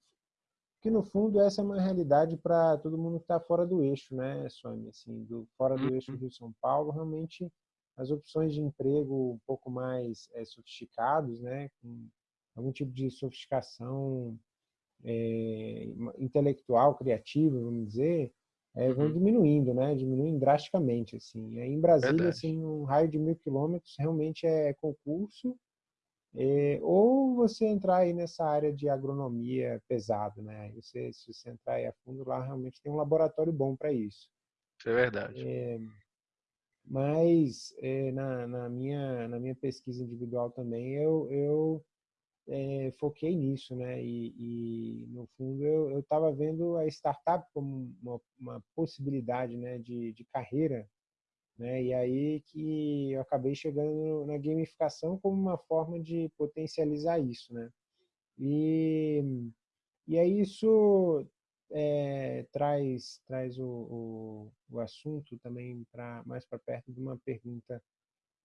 Que, no fundo, essa é uma realidade para todo mundo que está fora do eixo, né, Sônia? Assim, do, fora do eixo uhum. Rio-São Paulo, realmente as opções de emprego um pouco mais é, sofisticados, né, com algum tipo de sofisticação é, intelectual, criativa, vamos dizer, é, vão uhum. diminuindo, né? Diminuindo drasticamente, assim. Aí, em Brasília, Verdade. assim, um raio de mil quilômetros realmente é concurso, é, ou você entrar aí nessa área de agronomia pesado, né? Você, se você entrar aí a fundo, lá realmente tem um laboratório bom para isso. Isso é verdade. É, mas é, na, na, minha, na minha pesquisa individual também, eu, eu é, foquei nisso, né? E, e no fundo eu estava vendo a startup como uma, uma possibilidade, né, de, de carreira, né? E aí que eu acabei chegando na gamificação como uma forma de potencializar isso, né? E e aí isso é, traz traz o, o, o assunto também para mais para perto de uma pergunta,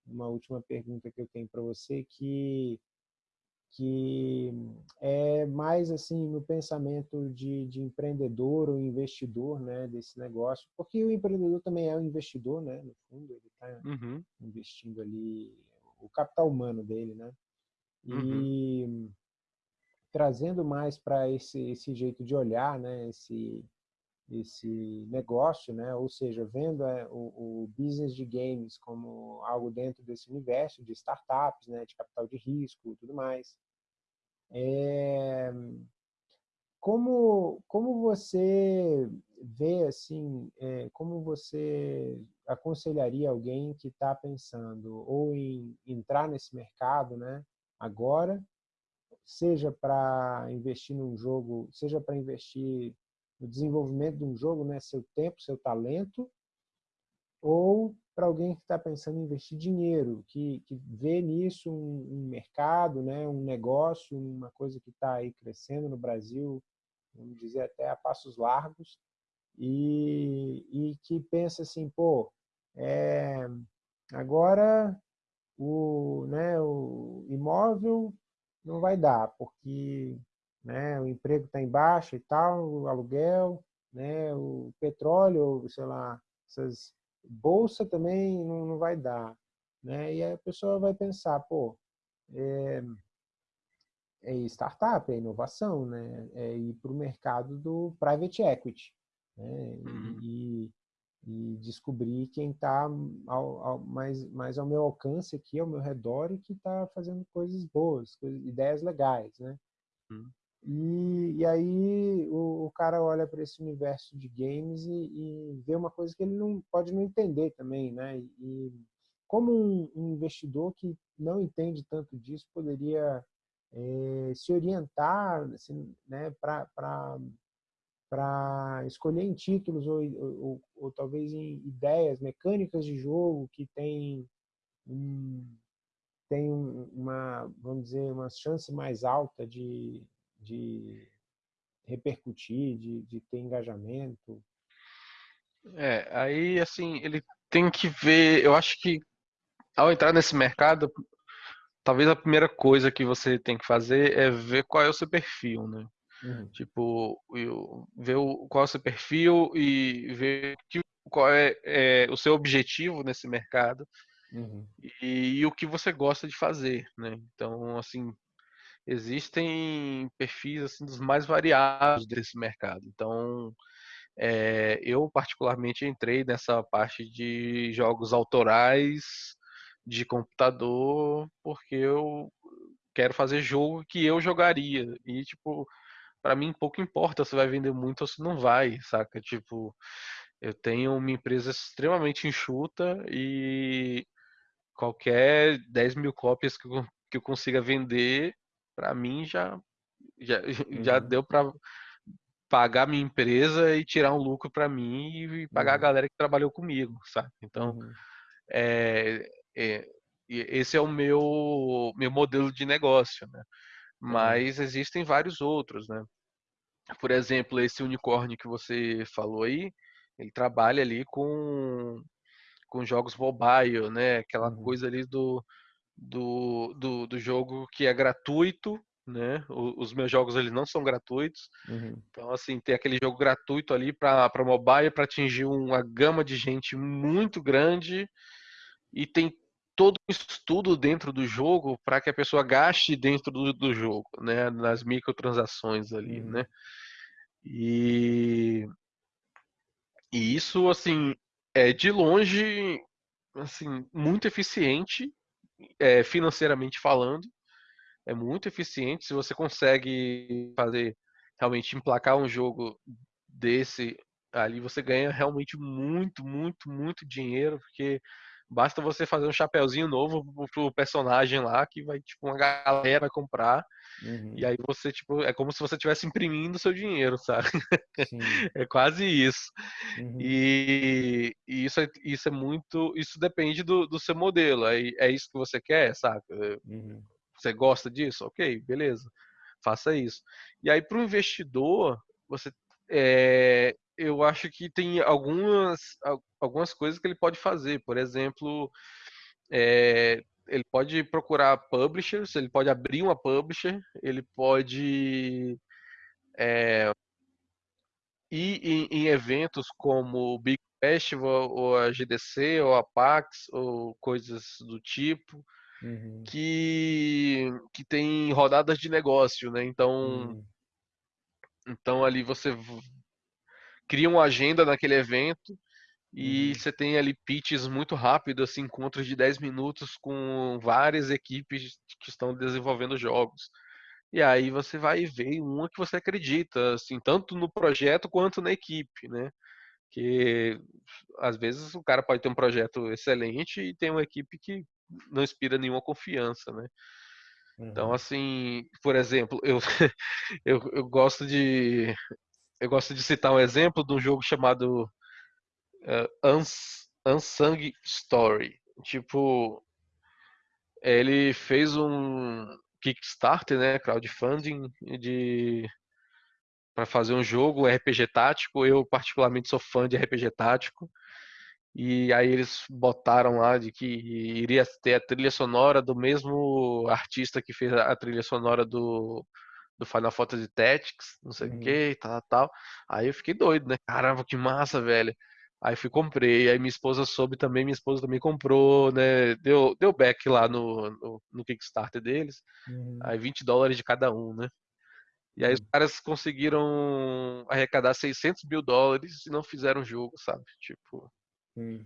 uma última pergunta que eu tenho para você que que é mais assim no pensamento de, de empreendedor ou investidor né, desse negócio, porque o empreendedor também é um investidor, né, no fundo, ele está uhum. investindo ali o capital humano dele, né, e uhum. trazendo mais para esse, esse jeito de olhar, né, esse, esse negócio, né, ou seja, vendo é, o, o business de games como algo dentro desse universo de startups, né, de capital de risco e tudo mais. É, como, como você vê, assim, é, como você aconselharia alguém que está pensando ou em entrar nesse mercado, né, agora, seja para investir num jogo, seja para investir no desenvolvimento de um jogo, né, seu tempo, seu talento, ou para alguém que está pensando em investir dinheiro, que, que vê nisso um, um, mercado, né, um negócio, uma coisa que está aí crescendo no Brasil, vamos dizer até a passos largos, e, e que pensa assim, pô, é, agora o, né, o imóvel não vai dar, porque né, o emprego está em baixa e tal, o aluguel, né, o petróleo, sei lá, essas bolsa também não, não vai dar. Né? E a pessoa vai pensar, pô, é, é startup, é inovação, né? é ir para o mercado do private equity né? Uhum. e, e, descobrir quem está mais, mais ao meu alcance aqui, ao meu redor e que está fazendo coisas boas, coisas, ideias legais. Né? Uhum. E, e aí o, o cara olha para esse universo de games e, e, vê uma coisa que ele não pode não entender também, né? E como um, um investidor que não entende tanto disso poderia é, se orientar assim, né, para escolher em títulos ou, ou, ou, talvez em ideias, mecânicas de jogo que tem, um, tem uma, vamos dizer, uma chance mais alta de, de repercutir, de, de ter engajamento? É, aí assim, ele tem que ver, eu acho que ao entrar nesse mercado, talvez a primeira coisa que você tem que fazer é ver qual é o seu perfil, né? Uhum. Tipo, ver qual é o seu perfil e ver qual é, é, o seu objetivo nesse mercado uhum. e, e, o que você gosta de fazer, né? Então, assim, existem perfis assim dos mais variados desse mercado. Então, é, eu particularmente entrei nessa parte de jogos autorais de computador porque eu quero fazer jogo que eu jogaria e tipo para mim pouco importa se vai vender muito ou se não vai, saca? Tipo, eu tenho uma empresa extremamente enxuta e qualquer 10 mil cópias que eu, que eu consiga vender para mim já já, uhum. já deu para pagar minha empresa e tirar um lucro para mim e pagar uhum. a galera que trabalhou comigo, sabe? Então, uhum. é, é, esse é o meu meu modelo de negócio, né? Mas existem vários outros, né? Por exemplo, esse unicórnio que você falou aí, ele trabalha ali com com jogos mobile, né? Aquela uhum. coisa ali do do, do, do jogo que é gratuito, né? Os meus jogos eles não são gratuitos. Uhum. Então, assim, tem aquele jogo gratuito ali para mobile para atingir uma gama de gente muito grande e tem todo um estudo dentro do jogo para que a pessoa gaste dentro do, do jogo, né? Nas microtransações ali, uhum. né? E, e isso, assim, é de longe, assim, muito eficiente é, financeiramente falando, é muito eficiente. Se você consegue fazer realmente emplacar um jogo desse ali, você ganha realmente muito, muito, muito dinheiro, porque basta você fazer um chapéuzinho novo pro personagem lá que vai tipo uma galera comprar uhum. e aí você tipo é como se você estivesse imprimindo seu dinheiro sabe é quase isso uhum. e, e, isso é, isso é muito isso depende do, do seu modelo é, é isso que você quer sabe uhum. você gosta disso ok beleza faça isso e aí para o investidor você é, eu acho que tem algumas, algumas coisas que ele pode fazer. Por exemplo, é, ele pode procurar publishers, ele pode abrir uma publisher, ele pode é, ir em, em, eventos como o Big Festival, ou a GDC, ou a PAX, ou coisas do tipo, uhum. que, que tem rodadas de negócio, né? Então, uhum. então ali você cria uma agenda naquele evento e uhum. você tem ali pitches muito rápidos, assim, encontros de 10 minutos com várias equipes que estão desenvolvendo jogos. E aí você vai ver uma que você acredita, assim, tanto no projeto quanto na equipe, né? Que às vezes o cara pode ter um projeto excelente e tem uma equipe que não inspira nenhuma confiança, né? Então, uhum. Então, assim, por exemplo, eu, eu, eu gosto de eu gosto de citar um exemplo de um jogo chamado uh, Uns, Unsung Story. Tipo, ele fez um Kickstarter, né, crowdfunding de para fazer um jogo RPG tático. Eu particularmente sou fã de RPG tático. E aí eles botaram lá de que iria ter a trilha sonora do mesmo artista que fez a trilha sonora do, do Final Fantasy Tactics, não sei o uhum. que, tal, tal. Aí eu fiquei doido, né? Caramba, que massa, velho. Aí fui comprei, aí minha esposa soube também, minha esposa também comprou, né? Deu, deu back lá no, no, no Kickstarter deles. Uhum. Aí 20 dólares de cada um, né? E aí os caras conseguiram arrecadar 600 mil dólares e não fizeram jogo, sabe? Tipo, hum.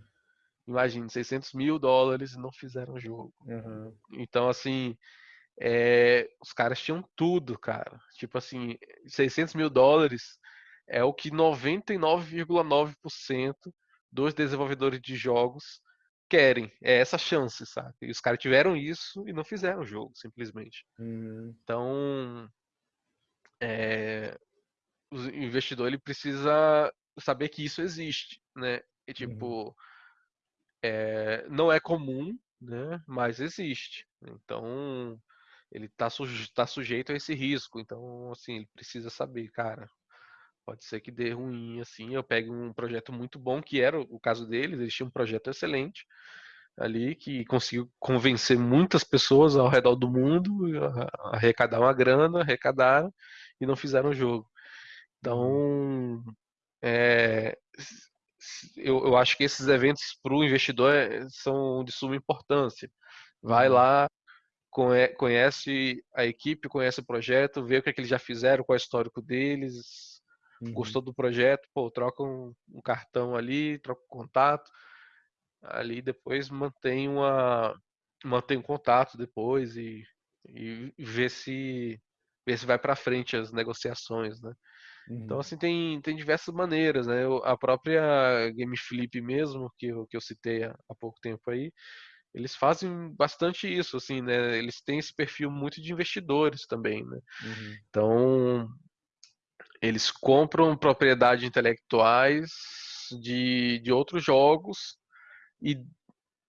imagine, 600 mil dólares e não fizeram jogo. Uhum. Então, assim, é, os caras tinham tudo, cara. Tipo assim, 600 mil dólares é o que 99,9% dos desenvolvedores de jogos querem. É essa chance, sabe? E os caras tiveram isso e não fizeram o jogo, simplesmente. Uhum. Então, é, o investidor ele precisa saber que isso existe, né? E, uhum. tipo, uhum. é, não é comum, né? Mas existe. Então, ele está suje tá sujeito a esse risco. Então, assim, ele precisa saber, cara. Pode ser que dê ruim, assim. Eu pegue um projeto muito bom, que era o caso deles. Eles tinham um projeto excelente ali que conseguiu convencer muitas pessoas ao redor do mundo, arrecadar uma grana, arrecadaram e não fizeram o jogo. Então, é, eu, eu, acho que esses eventos para o investidor é, são de suma importância. Vai uhum. lá, conhece a equipe, conhece o projeto, vê o que, é que eles já fizeram, qual é o histórico deles, uhum. gostou do projeto, pô, troca um, um cartão ali, troca um contato, ali depois mantém uma mantém um contato depois e, e vê se ver se vai para frente as negociações, né? Então, uhum. Então, assim, tem, tem diversas maneiras, né? A própria Game Flip mesmo, que eu, que eu citei há, há pouco tempo aí, eles fazem bastante isso, assim, né? Eles têm esse perfil muito de investidores também, né? Uhum. Então, eles compram propriedades intelectuais de, de outros jogos e,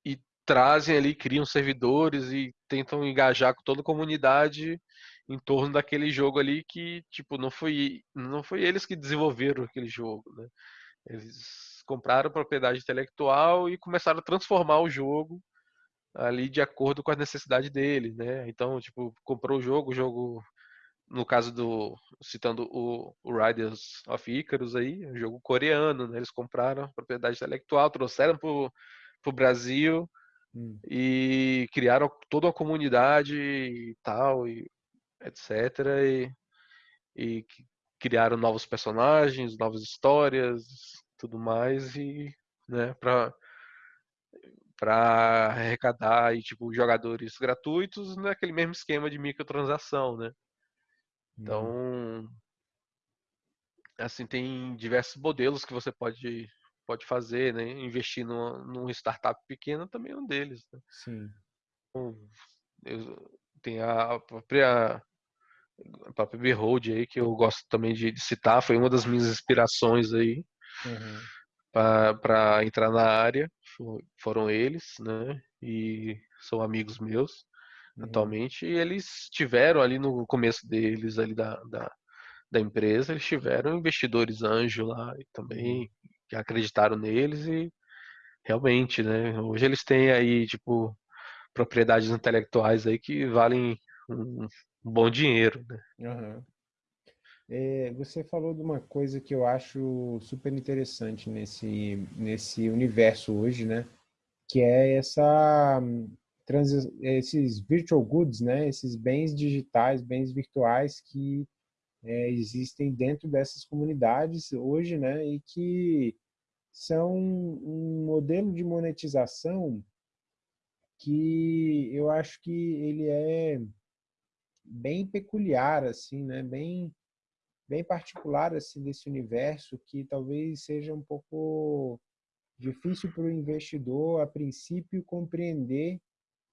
e trazem ali, criam servidores e tentam engajar com toda a comunidade em torno daquele jogo ali que, tipo, não foi, não foi eles que desenvolveram aquele jogo, né? Eles compraram propriedade intelectual e começaram a transformar o jogo ali de acordo com a necessidade dele, né? Então, tipo, comprou o jogo, o jogo, no caso do, citando o, o Riders of Icarus aí, um jogo coreano, né? Eles compraram propriedade intelectual, trouxeram pro, pro Brasil hum. e criaram toda uma comunidade e tal, e etc. E, e criaram novos personagens, novas histórias, tudo mais e, né, para para arrecadar e tipo jogadores gratuitos naquele mesmo esquema de microtransação, né? Então, hum. assim tem diversos modelos que você pode pode fazer, né? Investir numa, num startup pequena também é um deles. Né? Sim. Então, eu, tem a própria a própria Behold aí que eu gosto também de, de citar, foi uma das minhas inspirações aí. Uhum para entrar na área foram eles, né? E são amigos meus uhum. atualmente. E eles tiveram ali no começo deles, ali da, da, da empresa, eles tiveram investidores anjo lá e também uhum. que acreditaram neles e realmente, né? Hoje eles têm aí, tipo, propriedades intelectuais aí que valem um, um bom dinheiro, né? Uhum. É, você falou de uma coisa que eu acho super interessante nesse, nesse universo hoje, né? Que é essa esses virtual goods, né? Esses bens digitais, bens virtuais que é, existem dentro dessas comunidades hoje, né? E que são um modelo de monetização que eu acho que ele é bem peculiar, assim, né? Bem bem particular assim desse universo que talvez seja um pouco difícil para o investidor a princípio compreender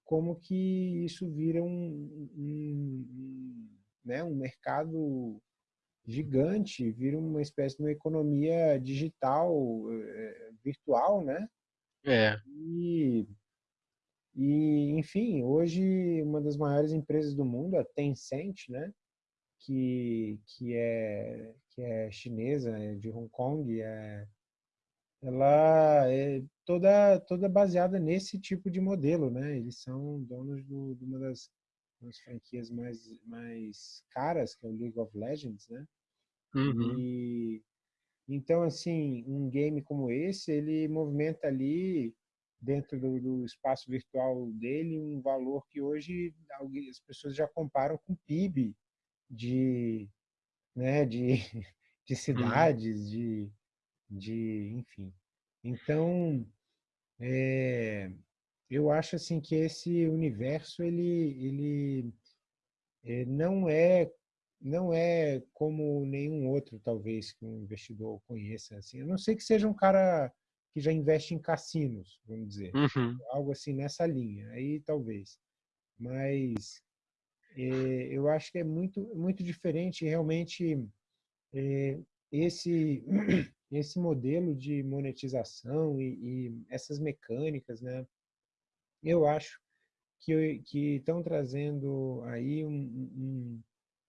como que isso vira um, um, né, um mercado gigante, vira uma espécie de uma economia digital, eh, virtual, né? É. E, e, enfim, hoje uma das maiores empresas do mundo, a Tencent, né? Que, que, é, que é chinesa, é de Hong Kong, é, ela é toda, toda baseada nesse tipo de modelo, né? Eles são donos do, de uma das, das franquias mais, mais caras, que é o League of Legends, né? Uhum. E, então, assim, um game como esse, ele movimenta ali dentro do, do, espaço virtual dele um valor que hoje as pessoas já comparam com o PIB de, né, de, de cidades, de, de, enfim. Então, é, eu acho assim que esse universo ele, ele é, não é não é como nenhum outro talvez que um investidor conheça assim. A não sei que seja um cara que já investe em cassinos, vamos dizer. Uhum. Algo assim nessa linha, aí talvez. Mas eu acho que é muito, muito diferente realmente é, esse, esse modelo de monetização e, e, essas mecânicas, né? Eu acho que, que estão trazendo aí um, um,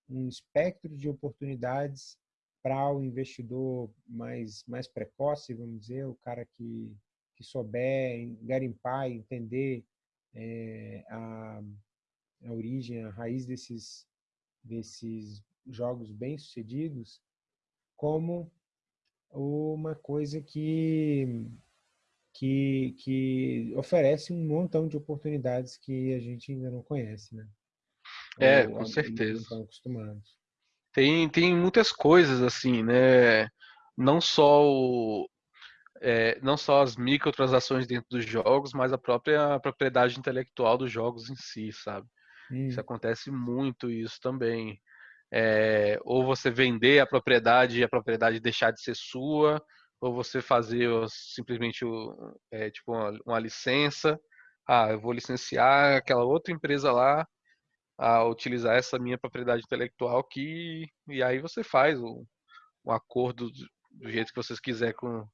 um espectro de oportunidades para o investidor mais, mais precoce, vamos dizer, o cara que, que souber garimpar e entender é, a, a origem, a raiz desses, desses jogos bem-sucedidos, como uma coisa que, que, que oferece um montão de oportunidades que a gente ainda não conhece, né? É, Ou, com certeza. Estão acostumados. Tem, tem muitas coisas assim, né? Não só o, é, não só as microtransações dentro dos jogos, mas a própria propriedade intelectual dos jogos em si, sabe? Hum. Isso acontece muito isso também. É, ou você vender a propriedade e a propriedade deixar de ser sua, ou você fazer simplesmente é, tipo uma, uma licença. Ah, eu vou licenciar aquela outra empresa lá a utilizar essa minha propriedade intelectual que e aí você faz um, um acordo do, do, jeito que vocês quiser com,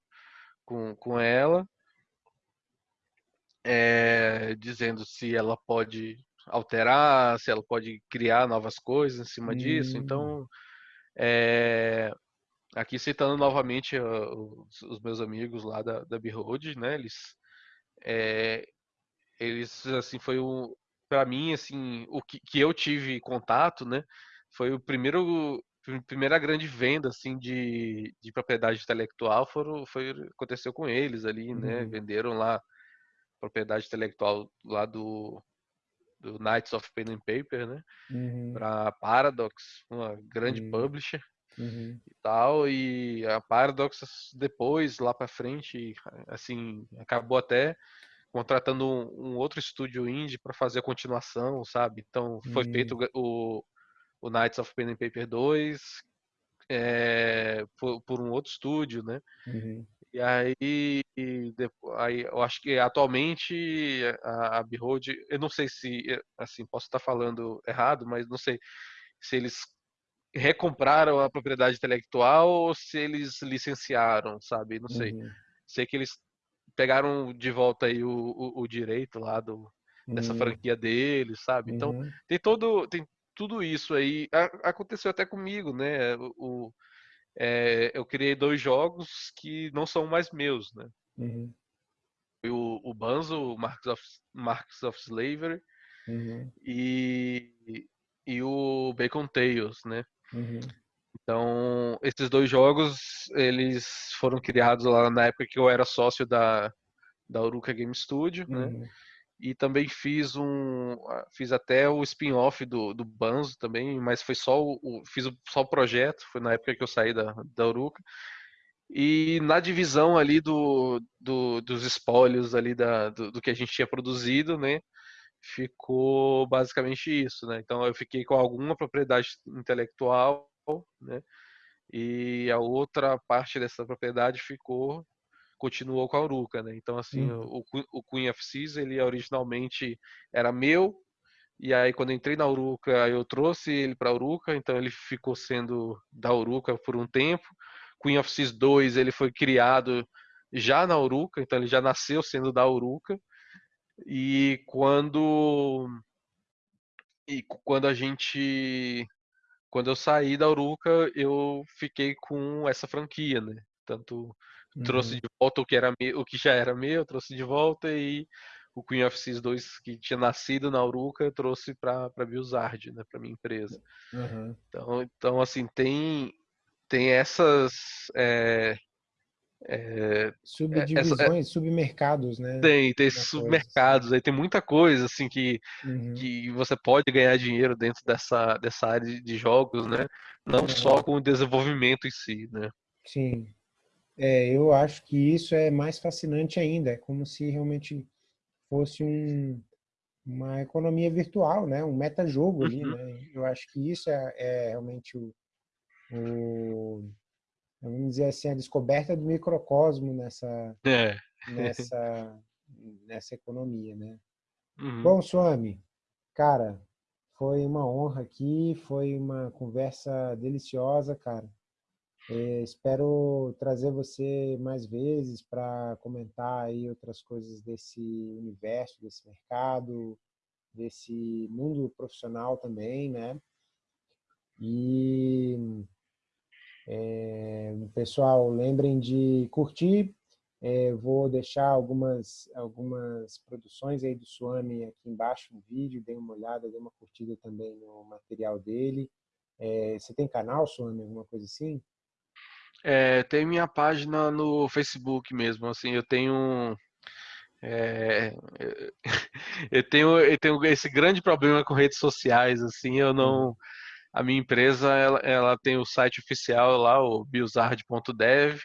com, com ela é, dizendo se ela pode alterar, se ela pode criar novas coisas em cima hum. disso. Então, é, aqui citando novamente uh, os, os, meus amigos lá da, da Behold, né? Eles, é, eles assim foi um, para mim, assim, o que, que eu tive contato, né, foi o primeiro primeira grande venda assim de, de propriedade intelectual foram, foi aconteceu com eles ali, né? Uhum. Venderam lá propriedade intelectual lá do, do Knights of Pen and Paper, né? Uhum. Para Paradox, uma grande uhum. publisher uhum. e tal. E a Paradox depois lá para frente, assim, acabou até contratando um, um outro estúdio indie para fazer a continuação, sabe? Então foi feito o, o Knights of Pen and Paper 2 é, por, por, um outro estúdio, né? E aí, aí, eu acho que atualmente a, a Behold, eu não sei se, assim, posso estar falando errado, mas não sei se eles recompraram a propriedade intelectual ou se eles licenciaram, sabe? Não sei. Uhum. Sei que eles pegaram de volta aí o, o, o direito lá do, dessa uhum. franquia deles, sabe? Então uhum. tem todo tem tudo isso aí. Aconteceu até comigo, né? O, é, eu criei dois jogos que não são mais meus, né? Uhum. O, o Banzo, Marks of, Marks of Slavery uhum. e, e o Bacon Tales, né? Uhum. Então, esses dois jogos, eles foram criados lá na época que eu era sócio da, da Uruka Game Studio, né? E também fiz um, fiz até o spin-off do, do Banzo também, mas foi só o, fiz só o projeto, foi na época que eu saí da, da Uruka. E na divisão ali do, do dos espólios ali da, do, do que a gente tinha produzido, né? Ficou basicamente isso, né? Então eu fiquei com alguma propriedade intelectual né? E a outra parte dessa propriedade ficou continuou com a Uruca, né? Então assim, uhum. o, o Queen of Seas, ele originalmente era meu, e aí quando entrei na Uruca, eu trouxe ele para Uruca, então ele ficou sendo da Uruca por um tempo. Queen of Seas 2, ele foi criado já na Uruca, então ele já nasceu sendo da Uruca. E quando e quando a gente quando eu saí da Uruca, eu fiquei com essa franquia, né? Tanto uhum. trouxe de volta o que, era meu, o que já era meu, trouxe de volta e o Queen of Seas 2 que tinha nascido na Uruca, eu trouxe para para Bilzard, né, para minha empresa. Uhum. Então, então assim, tem tem essas é, é, Subdivisões, essa, é, submercados, né? Tem, tem esses submercados, assim. aí tem muita coisa assim que, uhum. que você pode ganhar dinheiro dentro dessa, dessa área de jogos, né? Não uhum. só com o desenvolvimento em si, né? Sim. É, eu acho que isso é mais fascinante ainda, é como se realmente fosse um, uma economia virtual, né? Um metajogo ali, uhum. né? Eu acho que isso é, é realmente o, o vamos dizer assim, a descoberta do microcosmo nessa, é. nessa, nessa economia, né? Uhum. Bom, Swami, cara, foi uma honra aqui, foi uma conversa deliciosa, cara. É, espero trazer você mais vezes para comentar aí outras coisas desse universo, desse mercado, desse mundo profissional também, né? E é, pessoal, lembrem de curtir. É, vou deixar algumas, algumas produções aí do Suami aqui embaixo no vídeo. Dê uma olhada, dê uma curtida também no material dele. Você tem canal, Suami, alguma coisa assim? É, tem minha página no Facebook mesmo. Assim, eu tenho é, eu tenho eu tenho esse grande problema com redes sociais. Assim, eu não hum a minha empresa ela, ela tem o site oficial lá, o biosard.dev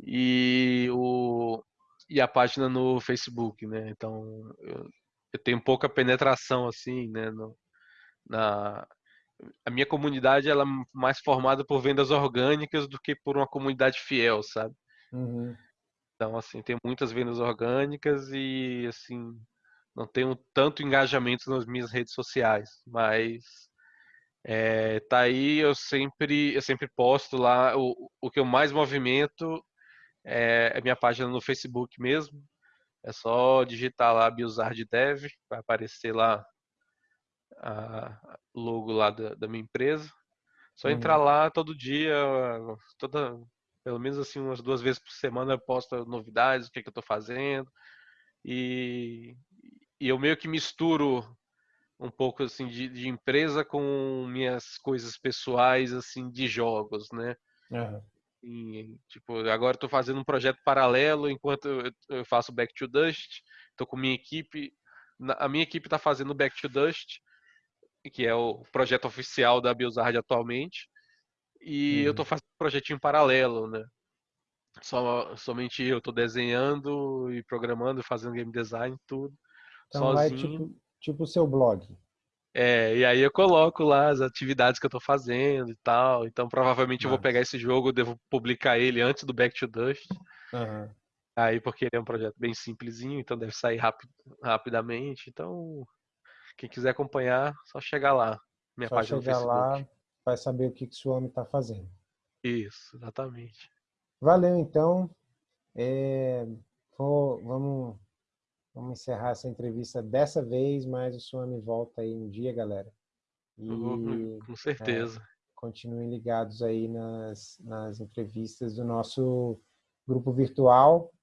e o e a página no Facebook, né? Então eu, eu tenho pouca penetração assim, né? No, na a minha comunidade ela é mais formada por vendas orgânicas do que por uma comunidade fiel, sabe? Uhum. Então assim tem muitas vendas orgânicas e assim não tenho tanto engajamento nas minhas redes sociais, mas é, tá aí, eu sempre, eu sempre posto lá. O, o que eu mais movimento é, é minha página no Facebook mesmo. É só digitar lá Biosard Dev, vai aparecer lá a logo lá da, da minha empresa. Só uhum. entrar lá todo dia, toda, pelo menos assim umas duas vezes por semana eu posto novidades, o que, que eu estou fazendo. E, e eu meio que misturo um pouco assim de, de, empresa com minhas coisas pessoais assim de jogos, né? Uhum. E, tipo, agora estou fazendo um projeto paralelo enquanto eu, eu faço Back to Dust. Estou com minha equipe, a minha equipe está fazendo Back to Dust, que é o projeto oficial da Biosard atualmente, e uhum. eu estou fazendo um projetinho paralelo, né? Só, somente eu estou desenhando e programando, fazendo game design, tudo. Então, sozinho. Vai, tipo, Tipo o seu blog. É, e aí eu coloco lá as atividades que eu tô fazendo e tal. Então provavelmente eu vou pegar esse jogo, devo publicar ele antes do Back to Dust. Uhum. Aí porque ele é um projeto bem simplesinho, então deve sair rapid, rapidamente. Então, quem quiser acompanhar, só chegar lá. Minha só página chegar lá, vai saber o que, que o homem está fazendo. Isso, exatamente. Valeu então. É, vou, vamos Vamos encerrar essa entrevista dessa vez, mas o Suami volta aí um dia, galera. E, uhum, com certeza. É, continuem ligados aí nas, nas entrevistas do nosso grupo virtual.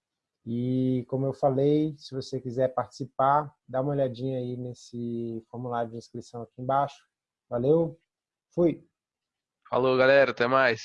E como eu falei, se você quiser participar, dá uma olhadinha aí nesse formulário de inscrição aqui embaixo. Valeu, fui! Falou, galera, até mais!